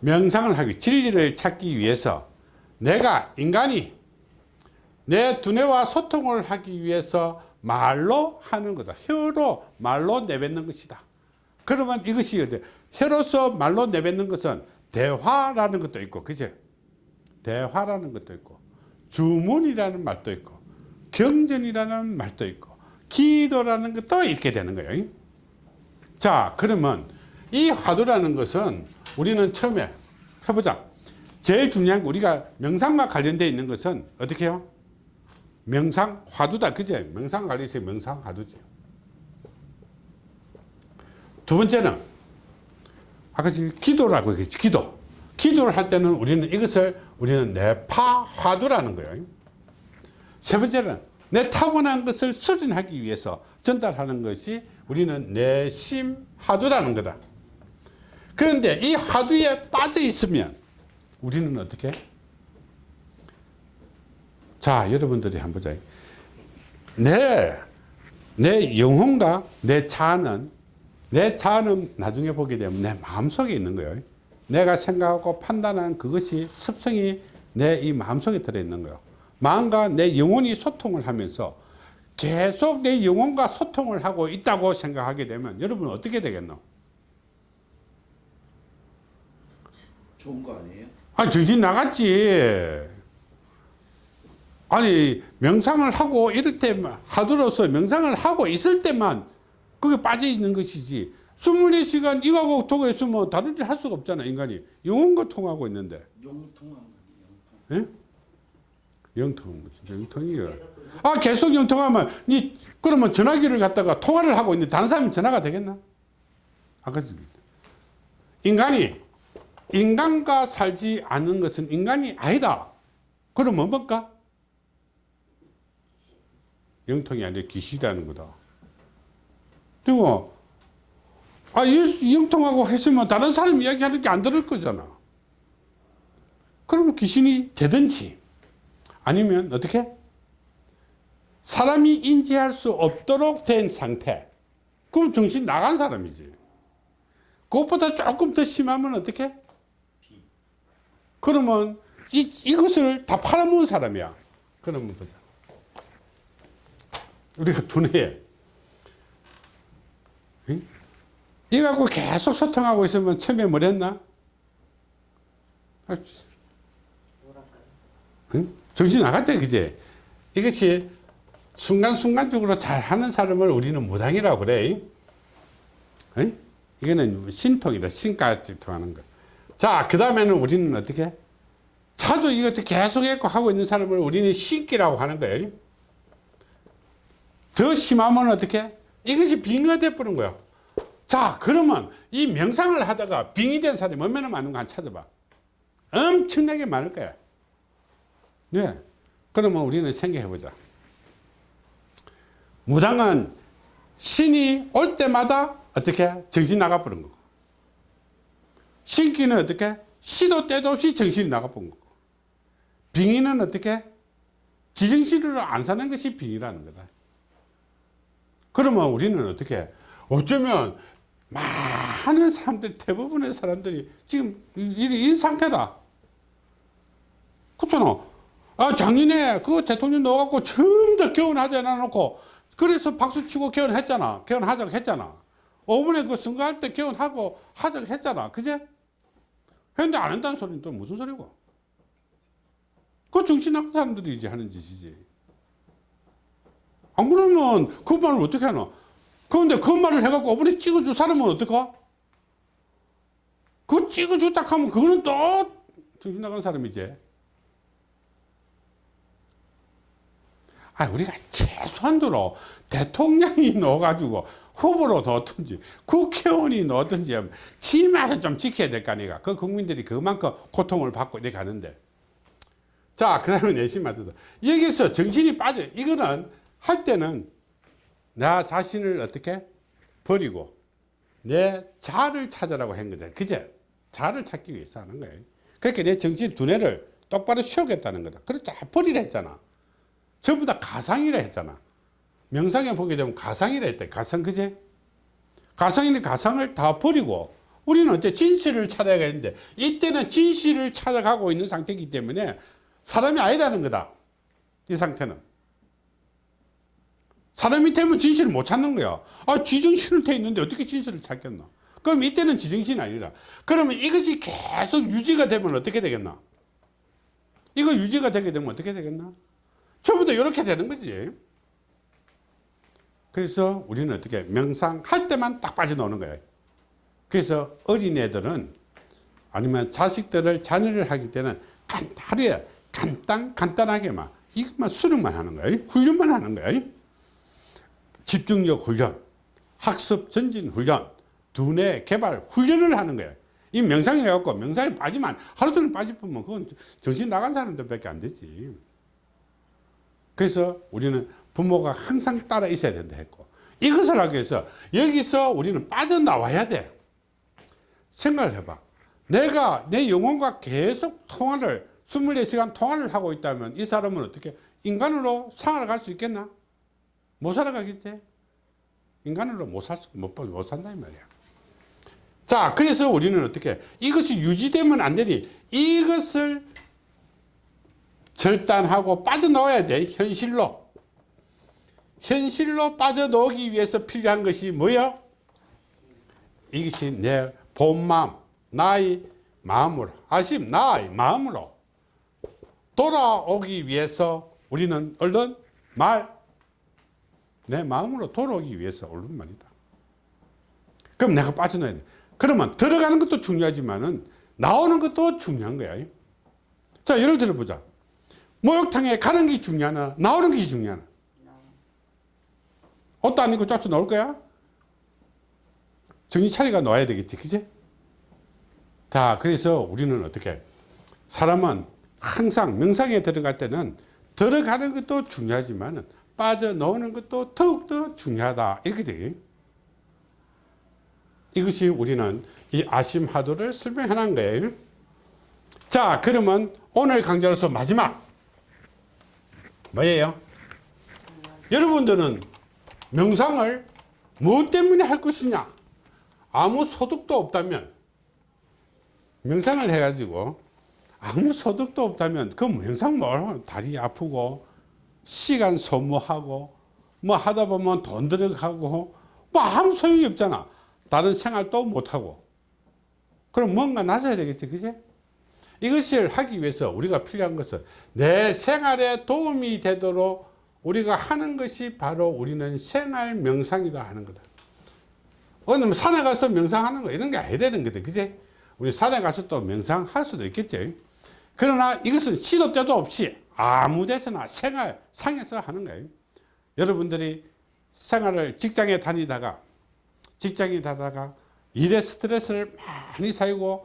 명상을 하기 진리를 찾기 위해서 내가 인간이 내 두뇌와 소통을 하기 위해서 말로 하는 거다 혀로 말로 내뱉는 것이다 그러면 이것이? 혀로서 말로 내뱉는 것은 대화라는 것도 있고 그죠? 대화라는 것도 있고 주문이라는 말도 있고 경전이라는 말도 있고 기도라는 것도 있게 되는 거예요. 자 그러면 이 화두라는 것은 우리는 처음에 해보자. 제일 중요한 거 우리가 명상과 관련되어 있는 것은 어떻게 해요? 명상 화두다 그제 명상 관련해서 명상 화두지. 두 번째는 아까 지금 기도라고 했지 기도. 기도를 할 때는 우리는 이것을 우리는 내 파 화두라는 거예요. 세 번째는 내 타고난 것을 수련하기 위해서 전달하는 것이 우리는 내 심 화두라는 거다. 그런데 이 화두에 빠져 있으면 우리는 어떻게? 자 여러분들이 한번 보자. 내, 내 영혼과 내 자는 내 자는 나중에 보게 되면 내 마음속에 있는 거예요. 내가 생각하고 판단한 그것이 습성이 내 이 마음속에 들어있는 거예요. 마음과 내 영혼이 소통을 하면서 계속 내 영혼과 소통을 하고 있다고 생각하게 되면 여러분 어떻게 되겠노? 좋은 거 아니에요? 아 정신 나갔지. 아니 명상을 하고 이럴 때만 하도로서 명상을 하고 있을 때만 그게 빠져 있는 것이지. 24시간 이거하고 통화 있으면 다른 일 할 수가 없잖아 인간이. 영혼과 통하고 있는데. 영통한 거 예? 영통 무슨 영통이요. 아 계속 영통하면 니 그러면 전화기를 갖다가 통화를 하고 있는데 다른 사람이 전화가 되겠나? 아까? 인간이 인간과 살지 않는 것은 인간이 아니다. 그러면 뭘까? 영통이 아니라 귀신이라는 거다 그리고 아 이- 영통하고 했으면 다른 사람 이야기하는 게 안 들을 거잖아. 그러면 귀신이 되든지 아니면 어떻게? 사람이 인지할 수 없도록 된 상태. 그럼 정신 나간 사람이지. 그것보다 조금 더 심하면 어떻게? 그러면 이, 이것을 다 팔아먹은 사람이야. 그러면 보자. 우리가 두뇌에. 응? 이거 갖고 계속 소통하고 있으면 처음에 뭘 했나? 아, 응? 정신 나갔죠 그제 이것이 순간순간적으로 잘하는 사람을 우리는 무당이라고 그래 응? 이거는 신통이다 신까지 통하는 거 자 그 다음에는 우리는 어떻게? 자주 이것도 계속 했고 하고 있는 사람을 우리는 신기라고 하는 거예요 더 심하면 어떻게 이것이 빙의가 돼버린 거야 자 그러면 이 명상을 하다가 빙의 된 사람이 얼마나 많은가 한번 찾아봐 엄청나게 많을 거야 네. 그러면 우리는 생각해 보자. 무당은 신이 올 때마다 어떻게 정신 나가 버린 거고. 신기는 어떻게 시도 때도 없이 정신이 나가 버린 거고. 빙의는 어떻게 지정신으로 안 사는 것이 빙의라는 거다. 그러면 우리는 어떻게 어쩌면 많은 사람들 대부분의 사람들이 지금 이, 이, 이 상태다. 그렇잖아. 아, 작년에 그 대통령 넣어갖고 처음 더 개헌하지 않아놓고 그래서 박수 치고 개헌했잖아. 개헌하자고 했잖아. 5분에 그 선거할 때 개헌하고 하자고 했잖아. 그제? 했는데 안 한다는 소리는 또 무슨 소리고? 그 정신 나간 사람들이 이제 하는 짓이지. 안 그러면 그 말을 어떻게 하나? 그런데 그 말을 해갖고 5분에 찍어줄 사람은 어떡하? 그 찍어줬다 하면 그거는 또 정신 나간 사람이지. 아, 우리가 최소한도로 대통령이 넣어가지고 후보로 넣었든지 국회의원이 넣었든지 하면 지 말을 좀 지켜야 될 거 아니가. 그 국민들이 그만큼 고통을 받고 이렇게 가는데. 자, 그 다음에 내심 맞다. 여기서 정신이 빠져. 이거는 할 때는 나 자신을 어떻게 버리고 내 자를 찾으라고 한 거다. 그제? 자를 찾기 위해서 하는 거예요. 그렇게 내 정신 두뇌를 똑바로 쉬우겠다는 거다. 그래서 다 버리라 했잖아. 전부 다 가상이라 했잖아. 명상에 보게 되면 가상이라 했다. 가상 그제? 가상이니 가상을 다 버리고 우리는 어때 진실을 찾아야겠는데 이때는 진실을 찾아가고 있는 상태이기 때문에 사람이 아니다는 거다. 이 상태는. 사람이 되면 진실을 못 찾는 거야. 아, 지정신을 돼 있는데 어떻게 진실을 찾겠나? 그럼 이때는 지정신이 아니라. 그러면 이것이 계속 유지가 되면 어떻게 되겠나? 이거 유지가 되게 되면 어떻게 되겠나? 전부 다 이렇게 되는 거지. 그래서 우리는 어떻게 명상할 때만 딱 빠져나오는 거예요. 그래서 어린애들은 아니면 자식들을 자녀를 하기 때는 간, 하루에 간단, 간단하게만 이것만 수련만 하는 거예요. 훈련만 하는 거예요. 집중력 훈련, 학습 전진 훈련, 두뇌 개발 훈련을 하는 거예요. 이 명상이 해갖고 명상에 빠지면 하루 종일 빠지면 그건 정신 나간 사람들밖에 안 되지. 그래서 우리는 부모가 항상 따라 있어야 된다 했고 이것을 하기 위해서 여기서 우리는 빠져나와야 돼. 생각을 해봐. 내가 내 영혼과 계속 통화를 24시간 통화를 하고 있다면 이 사람은 어떻게 인간으로 살아갈 수 있겠나? 못 살아가겠지? 인간으로 못 살, 수, 못, 못 산다 이 말이야. 자, 그래서 우리는 어떻게 이것이 유지되면 안 되니 이것을 절단하고 빠져나와야 돼. 현실로. 현실로 빠져나오기 위해서 필요한 것이 뭐요? 이것이 내 본마음, 나의 마음으로, 아심, 나의 마음으로 돌아오기 위해서 우리는 얼른 말, 내 마음으로 돌아오기 위해서 옳은 말이다. 그럼 내가 빠져나야 돼. 그러면 들어가는 것도 중요하지만은 나오는 것도 중요한 거야. 자, 예를 들어 보자. 목욕탕에 가는 게 중요하나, 나오는 게 중요하나. 옷도 안 입고 쫓아 나올 거야? 정신 차리가 나와야 되겠지, 그지? 자, 그래서 우리는 어떻게, 사람은 항상 명상에 들어갈 때는 들어가는 것도 중요하지만은 빠져나오는 것도 더욱더 중요하다. 이렇게 돼. 이것이 우리는 이 아심하도를 설명해 놓은 거예요. 자, 그러면 오늘 강좌로서 마지막. 뭐예요? 여러분들은 명상을 무엇 때문에 할 것이냐? 아무 소득도 없다면, 명상을 해가지고 아무 소득도 없다면, 그 명상 뭘, 다리 아프고, 시간 소모하고 뭐 하다 보면 돈 들어가고 뭐 아무 소용이 없잖아. 다른 생활도 못하고. 그럼 뭔가 나서야 되겠지 그지? 이것을 하기 위해서 우리가 필요한 것은 내 생활에 도움이 되도록 우리가 하는 것이 바로 우리는 생활 명상이다 하는 거다. 어느 뭐 산에 가서 명상하는 거 이런 게 아니야 되는 거다 그지? 우리 산에 가서 또 명상할 수도 있겠지. 그러나 이것은 시도 때도 없이 아무 데서나 생활 상에서 하는 거예요. 여러분들이 생활을 직장에 다니다가 직장에 다니다가 일에 스트레스를 많이 쌓이고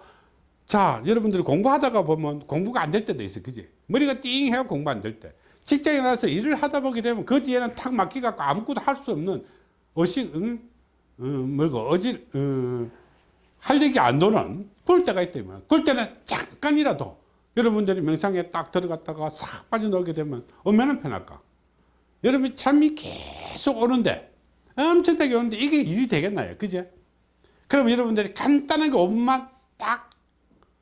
자 여러분들이 공부하다가 보면 공부가 안 될 때도 있어 그지 머리가 띵해서 공부 안 될 때 직장에 나서 일을 하다 보게 되면 그 뒤에는 탁 막히갖고 아무것도 할 수 없는 어식 응? 어, 뭐고 어질 어, 할 얘기 안 도는 그럴 때가 있다면 그럴 때는 잠깐이라도 여러분들이 명상에 딱 들어갔다가 싹 빠져나오게 되면 얼마나 편할까? 여러분 잠이 계속 오는데 엄청나게 오는데 이게 일이 되겠나요? 그죠? 그럼 여러분들이 간단하게 5분만 딱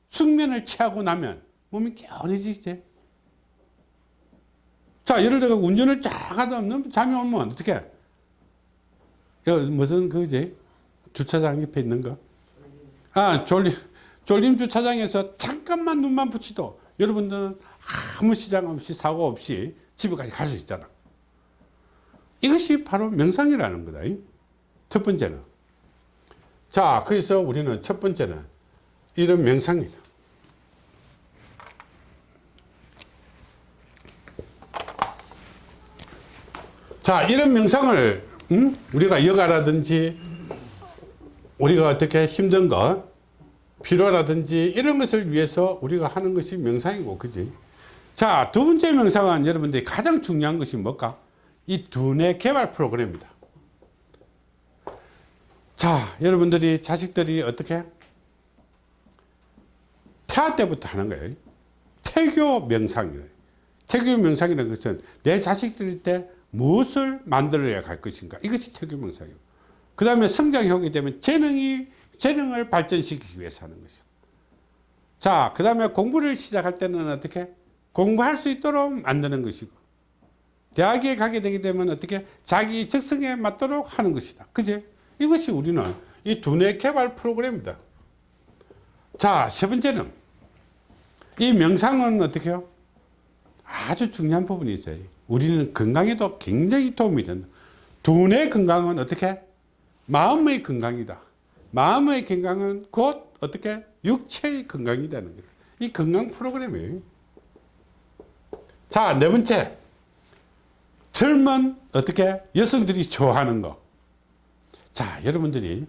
숙면을 취하고 나면 몸이 개운해지지. 자, 예를 들어 운전을 쫙 하다 보면 잠이 오면 어떻게? 무슨 그지? 주차장 옆에 있는 거? 아, 졸리. 졸림 주차장에서 잠깐만 눈만 붙이도 여러분들은 아무 시장 없이 사고 없이 집에까지 갈 수 있잖아. 이것이 바로 명상이라는 거다. 첫 번째는. 자, 그래서 우리는 첫 번째는 이런 명상이다. 자, 이런 명상을 음? 우리가 여가라든지 우리가 어떻게 힘든 것 피로라든지 이런 것을 위해서 우리가 하는 것이 명상이고 그지 자 두 번째 명상은 여러분들이 가장 중요한 것이 뭘까 이 두뇌 개발 프로그램입니다 자, 여러분들이 자식들이 어떻게? 태아 때부터 하는 거예요. 태교 명상이에요. 태교 명상이라는 것은 내 자식들 때 무엇을 만들어야 갈 것인가. 이것이 태교 명상이에요. 그 다음에 성장형이 되면 재능이, 재능을 발전시키기 위해서 하는 것이요. 자, 그 다음에 공부를 시작할 때는 어떻게? 공부할 수 있도록 만드는 것이고, 대학에 가게 되게 되면 어떻게? 자기 적성에 맞도록 하는 것이다. 그지? 이것이 우리는 이 두뇌 개발 프로그램입니다. 자, 세 번째는 이 명상은 어떻게 해요? 아주 중요한 부분이 있어요. 우리는 건강에도 굉장히 도움이 된다. 두뇌 건강은 어떻게? 마음의 건강이다. 마음의 건강은 곧 어떻게? 육체의 건강이라는 거예요. 이 건강 프로그램이에요. 자, 네 번째. 젊은 어떻게? 여성들이 좋아하는 거. 자, 여러분들이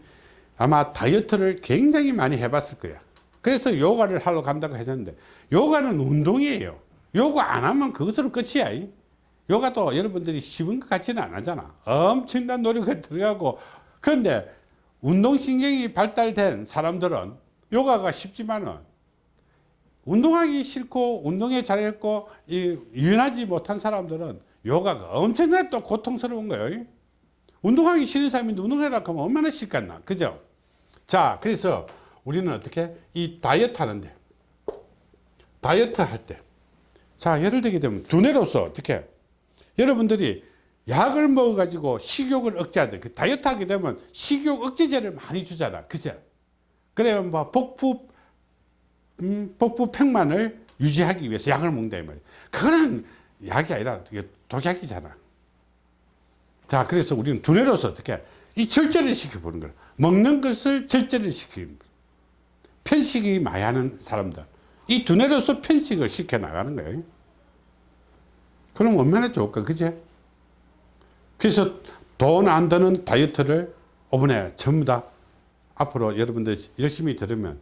아마 다이어트를 굉장히 많이 해봤을 거야. 그래서 요가를 하러 간다고 하셨는데, 요가는 운동이에요. 요가 안 하면 그것으로 끝이야. 요가도 여러분들이 쉬운 것 같지는 안 하잖아. 엄청난 노력이 들어가고. 그런데 운동신경이 발달된 사람들은 요가가 쉽지만은 운동하기 싫고 운동에 잘했고 이 유연하지 못한 사람들은 요가가 엄청나게 또 고통스러운 거예요. 운동하기 싫은 사람이 운동해라 하면 얼마나 싫겠나. 그죠? 자, 그래서 우리는 어떻게 이 다이어트 하는데 다이어트 할 때. 자, 예를 들게 되면 두뇌로서 어떻게 여러분들이 약을 먹어가지고 식욕을 억제하대. 그 다이어트 하게 되면 식욕 억제제를 많이 주잖아. 그죠? 그래야 뭐 복부, 음, 복부 팽만을 유지하기 위해서 약을 먹는다. 이 말이야. 그거는 약이 아니라 독약이잖아. 자, 그래서 우리는 두뇌로서 어떻게 이 절제를 시켜보는 거야. 먹는 것을 절제를 시키는. 편식이 많이 하는 사람들. 이 두뇌로서 편식을 시켜 나가는 거예요. 그럼 얼마나 좋을까, 그제? 그래서 돈 안 드는 다이어트를 이번에 전부 다 앞으로 여러분들 열심히 들으면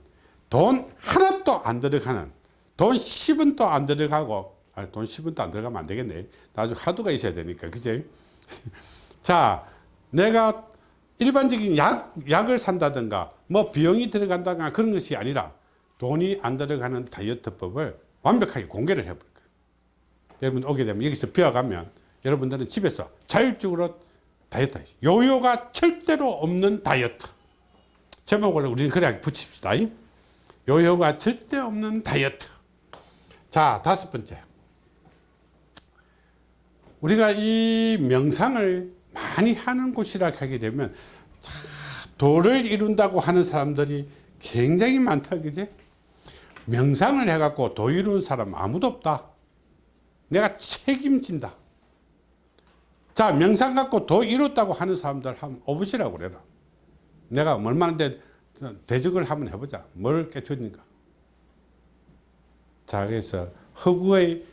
돈 하나도 안 들어가는 돈 10원도 안 들어가고 아, 돈 10원도 안 들어가면 안 되겠네. 나중에 하도가 있어야 되니까. 그제? 자, 내가 일반적인 약, 약을 산다든가 뭐 비용이 들어간다거나 그런 것이 아니라 돈이 안 들어가는 다이어트법을 완벽하게 공개를 해볼 거예요. 여러분 오게 되면 여기서 배워가면 여러분들은 집에서 자율적으로 다이어트 요요가 절대로 없는 다이어트. 제목을 우리는 그래 붙입시다. 요요가 절대 없는 다이어트. 자 다섯 번째. 우리가 이 명상을 많이 하는 곳이라 하게 되면 자, 도를 이룬다고 하는 사람들이 굉장히 많다 그지? 명상을 해갖고 도 이룬 사람 아무도 없다. 내가 책임진다 자 명상 갖고 도 이뤘다고 하는 사람들 한번 오보시라고 그래라. 내가 얼마나 대, 대적을 한번 해보자. 뭘 깨쳤니까? 자 그래서 허구의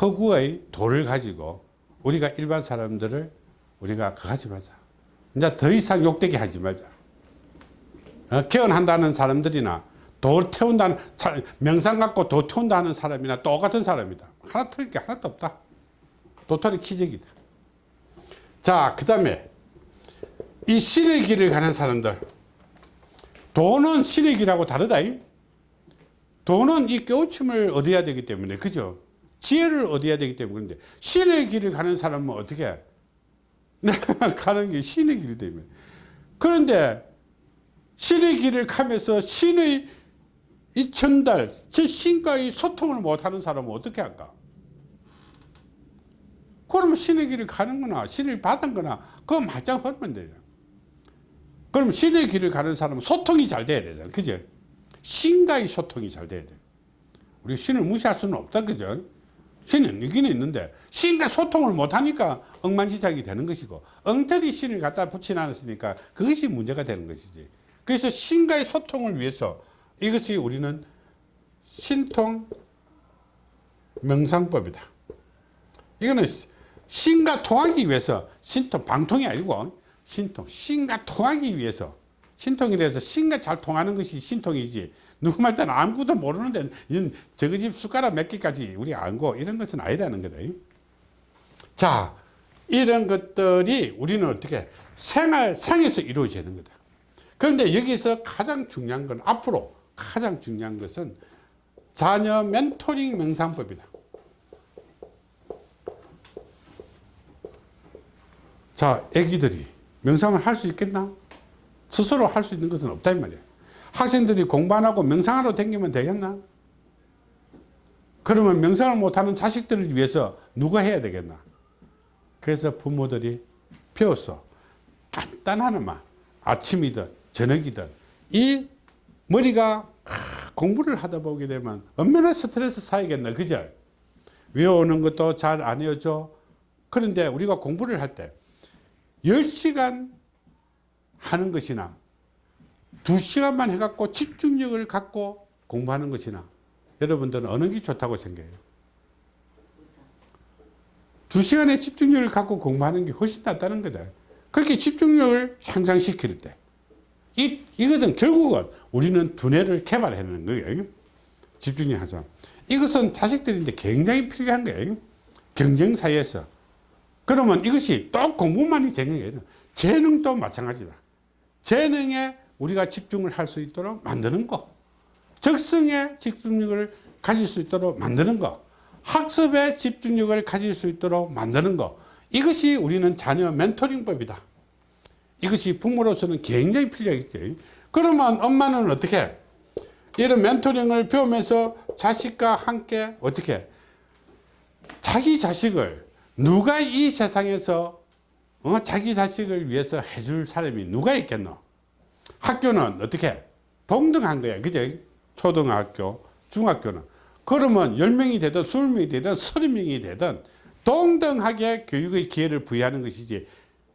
허구의 도를 가지고 우리가 일반 사람들을 우리가 그거 하지 말자. 이제 더 이상 욕되게 하지 말자. 어, 개헌한다는 사람들이나 도 태운다는 명상 갖고 도 태운다는 사람이나 똑같은 사람이다. 하나 틀릴 게 하나도 없다. 도토리 키재기다 자, 그 다음에 이 신의 길을 가는 사람들. 도는 신의 길하고 다르다. 도는 이 깨우침을 얻어야 되기 때문에, 그죠? 지혜를 얻어야 되기 때문에. 그런데 신의 길을 가는 사람은 어떻게? 내가 가는 게 신의 길이 되면. 그런데 신의 길을 가면서 신의 이 전달, 저 신과의 소통을 못하는 사람은 어떻게 할까? 그러면 신의 길을 가는 거나 신을 받은 거나 그거 말짱 하면 돼요. 그럼 신의 길을 가는 사람은 소통이 잘 돼야 되잖아요. 그죠? 신과의 소통이 잘 돼야 돼. 우리 신을 무시할 수는 없다. 그죠? 신은 있긴 있는데 신과 소통을 못하니까 엉망진창이 되는 것이고 엉터리 신을 갖다 붙여놨으니까 그것이 문제가 되는 것이지. 그래서 신과의 소통을 위해서 이것이 우리는 신통 명상법이다. 이거는 신과 통하기 위해서 신통 방통이 아니고 신통 신과 통하기 위해서 신통이라서 신과 잘 통하는 것이 신통이지. 누구 말 때는 아무것도 모르는데 저거 집 숟가락 몇 개까지 우리 알고 이런 것은 아니라는 거다. 자 이런 것들이 우리는 어떻게 생활 상에서 이루어지는 거다. 그런데 여기서 가장 중요한 건 앞으로 가장 중요한 것은 자녀 멘토링 명상법이다. 자, 애기들이 명상을 할 수 있겠나? 스스로 할 수 있는 것은 없다 이 말이야. 학생들이 공부 안 하고 명상하러 다니면 되겠나? 그러면 명상을 못하는 자식들을 위해서 누가 해야 되겠나? 그래서 부모들이 배웠어. 것만 아침이든 저녁이든 이 머리가 공부를 하다 보게 되면 얼마나 스트레스 쌓이겠나 그죠? 외우는 것도 잘 안 외워져. 그런데 우리가 공부를 할때 10시간 하는 것이나 2시간만 해갖고 집중력을 갖고 공부하는 것이나 여러분들은 어느 게 좋다고 생각해요? 2시간의 집중력을 갖고 공부하는 게 훨씬 낫다는 거다. 그렇게 집중력을 향상시킬 때 이, 이것은 결국은 우리는 두뇌를 개발해내는 거예요. 집중력 향상. 이것은 자식들인데 굉장히 필요한 거예요. 경쟁 사회에서. 그러면 이것이 또 공부만이 되는 게 아니라 재능도 마찬가지다. 재능에 우리가 집중을 할 수 있도록 만드는 거. 적성에 집중력을 가질 수 있도록 만드는 거. 학습에 집중력을 가질 수 있도록 만드는 거. 이것이 우리는 자녀 멘토링법이다. 이것이 부모로서는 굉장히 필요하겠죠. 그러면 엄마는 어떻게? 이런 멘토링을 배우면서 자식과 함께 어떻게? 자기 자식을 누가 이 세상에서 어? 자기 자식을 위해서 해줄 사람이 누가 있겠노? 학교는 어떻게? 동등한 거야. 그죠? 초등학교, 중학교는. 그러면 10명이 되든 20명이 되든 30명이 되든 동등하게 교육의 기회를 부여하는 것이지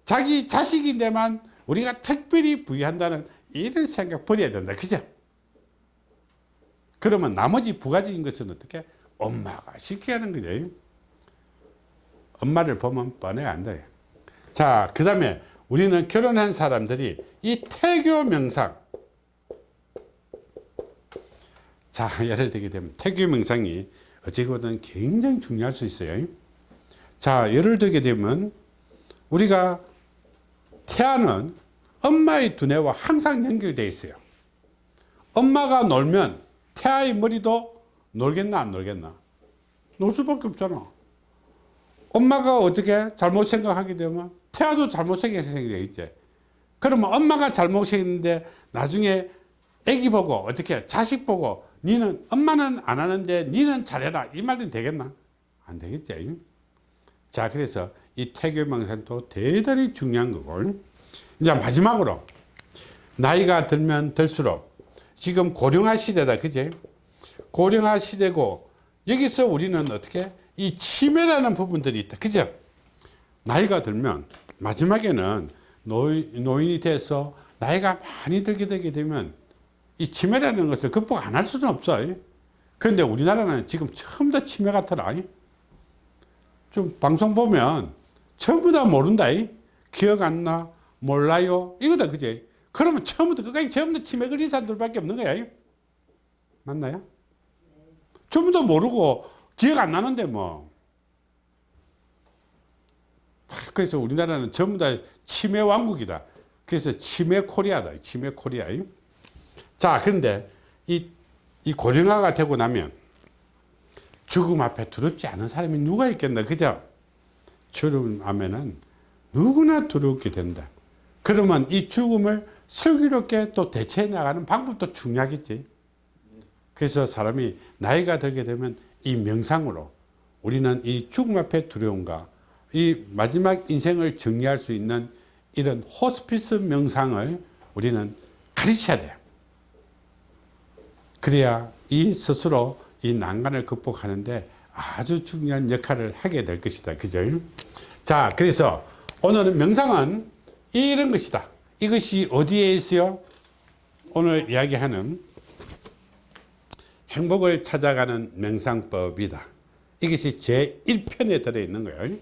자기 자식인데만 우리가 특별히 부여한다는 이런 생각 버려야 된다. 그죠? 그러면 나머지 부가적인 것은 어떻게? 엄마가 시켜야 하는 거죠. 엄마를 보면 뻔해 안 돼. 자, 그 다음에 우리는 결혼한 사람들이 이 태교 명상. 자, 예를 들게 되면 태교 명상이 어찌거든 굉장히 중요할 수 있어요. 자, 예를 들게 되면 우리가 태아는 엄마의 두뇌와 항상 연결되어 있어요. 엄마가 놀면 태아의 머리도 놀겠나 안 놀겠나? 놀 수밖에 없잖아. 엄마가 어떻게 잘못 생각하게 되면 태아도 잘못 생각하게 돼 있지. 그러면 엄마가 잘못 생겼는데 나중에 애기 보고 어떻게 자식 보고 니는 엄마는 안 하는데 니는 잘해라 이 말은 되겠나? 안 되겠지. 자 그래서 이 태교 명상도 대단히 중요한 거고 이제 마지막으로 나이가 들면 들수록 지금 고령화 시대다 그제 고령화 시대고 여기서 우리는 어떻게 이 치매라는 부분들이 있다. 그죠? 나이가 들면 마지막에는 노인, 노인이 돼서 나이가 많이 들게 되게 되면 이 치매라는 것을 극복 안 할 수는 없어. 그런데 우리나라는 지금 처음 다 치매 같더라. 좀 방송 보면 전부 다 모른다. 기억 안 나? 몰라요? 이거다. 그제 그러면 처음부터 끝까지 다 치매 걸린 사람들밖에 없는 거야. 맞나요? 전부 다 모르고 기억 안 나는데 뭐. 그래서 우리나라는 전부 다 치매 왕국이다. 그래서 치매 코리아다. 치매 코리아. 자 그런데 이, 이 고령화가 되고 나면 죽음 앞에 두렵지 않은 사람이 누가 있겠나? 그죠? 죽음 하면은 누구나 두렵게 된다. 그러면 이 죽음을 슬기롭게 또 대처해 나가는 방법도 중요하겠지. 그래서 사람이 나이가 들게 되면 이 명상으로 우리는 이 죽음 앞에 두려움과 이 마지막 인생을 정리할 수 있는 이런 호스피스 명상을 우리는 가르쳐야 돼요. 그래야 이 스스로 이 난간을 극복하는데 아주 중요한 역할을 하게 될 것이다. 그죠? 자, 그래서 오늘은 명상은 이런 것이다. 이것이 어디에 있어요? 오늘 이야기하는 행복을 찾아가는 명상법이다. 이것이 제 1편에 들어있는 거예요.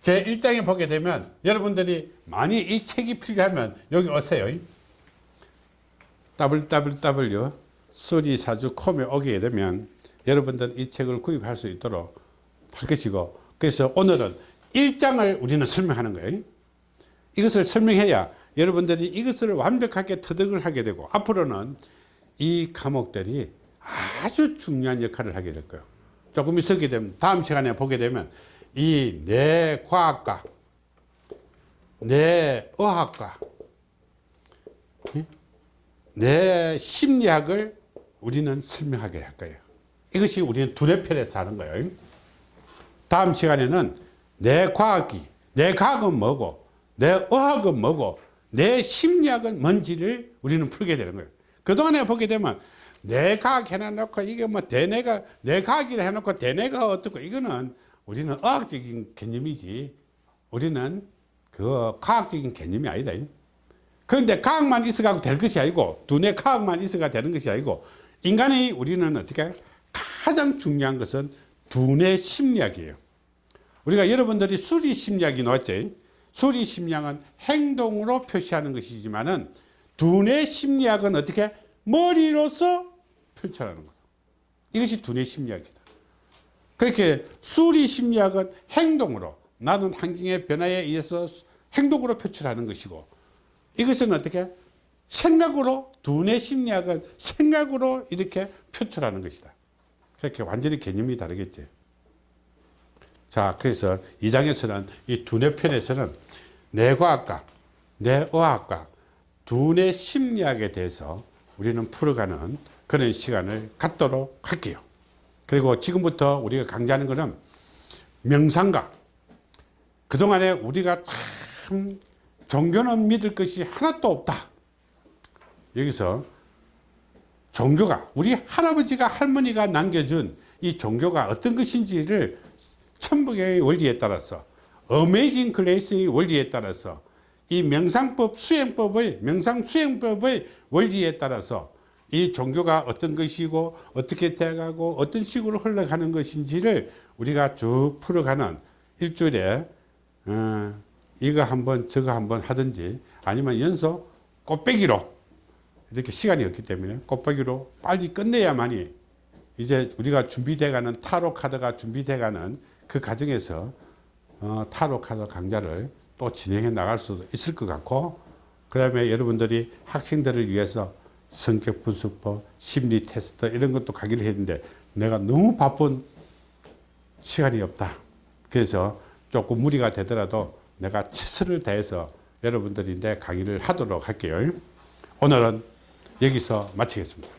제 1장에 보게 되면 여러분들이 많이 이 책이 필요하면 여기 오세요. www 수리사주 콤에 오게 되면 여러분들 이 책을 구입할 수 있도록 할 것이고 그래서 오늘은 1장을 우리는 설명하는 거예요. 이것을 설명해야 여러분들이 이것을 완벽하게 터득을 하게 되고 앞으로는 이 과목들이 아주 중요한 역할을 하게 될 거예요. 조금 있었게 되면 다음 시간에 보게 되면 이내 과학과 내 의학과 예? 내 심리학을 우리는 설명하게 할 거예요. 이것이 우리는 두뇌편에서 하는 거예요. 다음 시간에는 내 과학이, 내 과학은 뭐고, 내 의학은 뭐고, 내 심리학은 뭔지를 우리는 풀게 되는 거예요. 그동안에 보게 되면 내 과학 해놔놓고 이게 뭐 대뇌가, 내 과학이라 해놓고 대뇌가 어떻고 이거는 우리는 의학적인 개념이지 우리는 그 과학적인 개념이 아니다. 그런데 과학만 있어가고 될 것이 아니고 두뇌 과학만 있어가 되는 것이 아니고 인간의 우리는 어떻게 가장 중요한 것은 두뇌 심리학이에요. 우리가 여러분들이 수리 심리학이 나왔죠. 수리 심리학은 행동으로 표시하는 것이지만은 두뇌 심리학은 어떻게 머리로서 표출하는 거죠. 이것이 두뇌 심리학이다. 그렇게 수리 심리학은 행동으로 나는 환경의 변화에 의해서 행동으로 표출하는 것이고 이것은 어떻게 생각으로 두뇌 심리학은 생각으로 이렇게 표출하는 것이다. 그렇게 완전히 개념이 다르겠지. 자, 그래서 이 장에서는 이 두뇌 편에서는 뇌과학과, 뇌의학과, 두뇌 심리학에 대해서 우리는 풀어가는 그런 시간을 갖도록 할게요. 그리고 지금부터 우리가 강조하는 것은 명상과 그동안에 우리가 참 종교는 믿을 것이 하나도 없다. 여기서 종교가 우리 할아버지가 할머니가 남겨준 이 종교가 어떤 것인지를 천북의 원리에 따라서 어메이징 클래스의 원리에 따라서 이 명상법 수행법의 명상 수행법의 원리에 따라서 이 종교가 어떤 것이고 어떻게 돼가고 어떤 식으로 흘러가는 것인지를 우리가 쭉 풀어가는 일주일에 어, 이거 한번 저거 한번 하든지 아니면 연속 꽃배기로 이렇게 시간이 없기 때문에 꽃배기로 빨리 끝내야만이 이제 우리가 준비돼가는 타로 카드가 돼가는 그 과정에서 어, 타로 카드 강좌를 또 진행해 나갈 수도 있을 것 같고 그 다음에 여러분들이 학생들을 위해서 성격 분석법, 심리 테스트 이런 것도 가기로 했는데 내가 너무 바쁜 시간이 없다. 그래서 조금 무리가 되더라도 내가 최선을 다해서 여러분들이 내 강의를 하도록 할게요. 오늘은 여기서 마치겠습니다.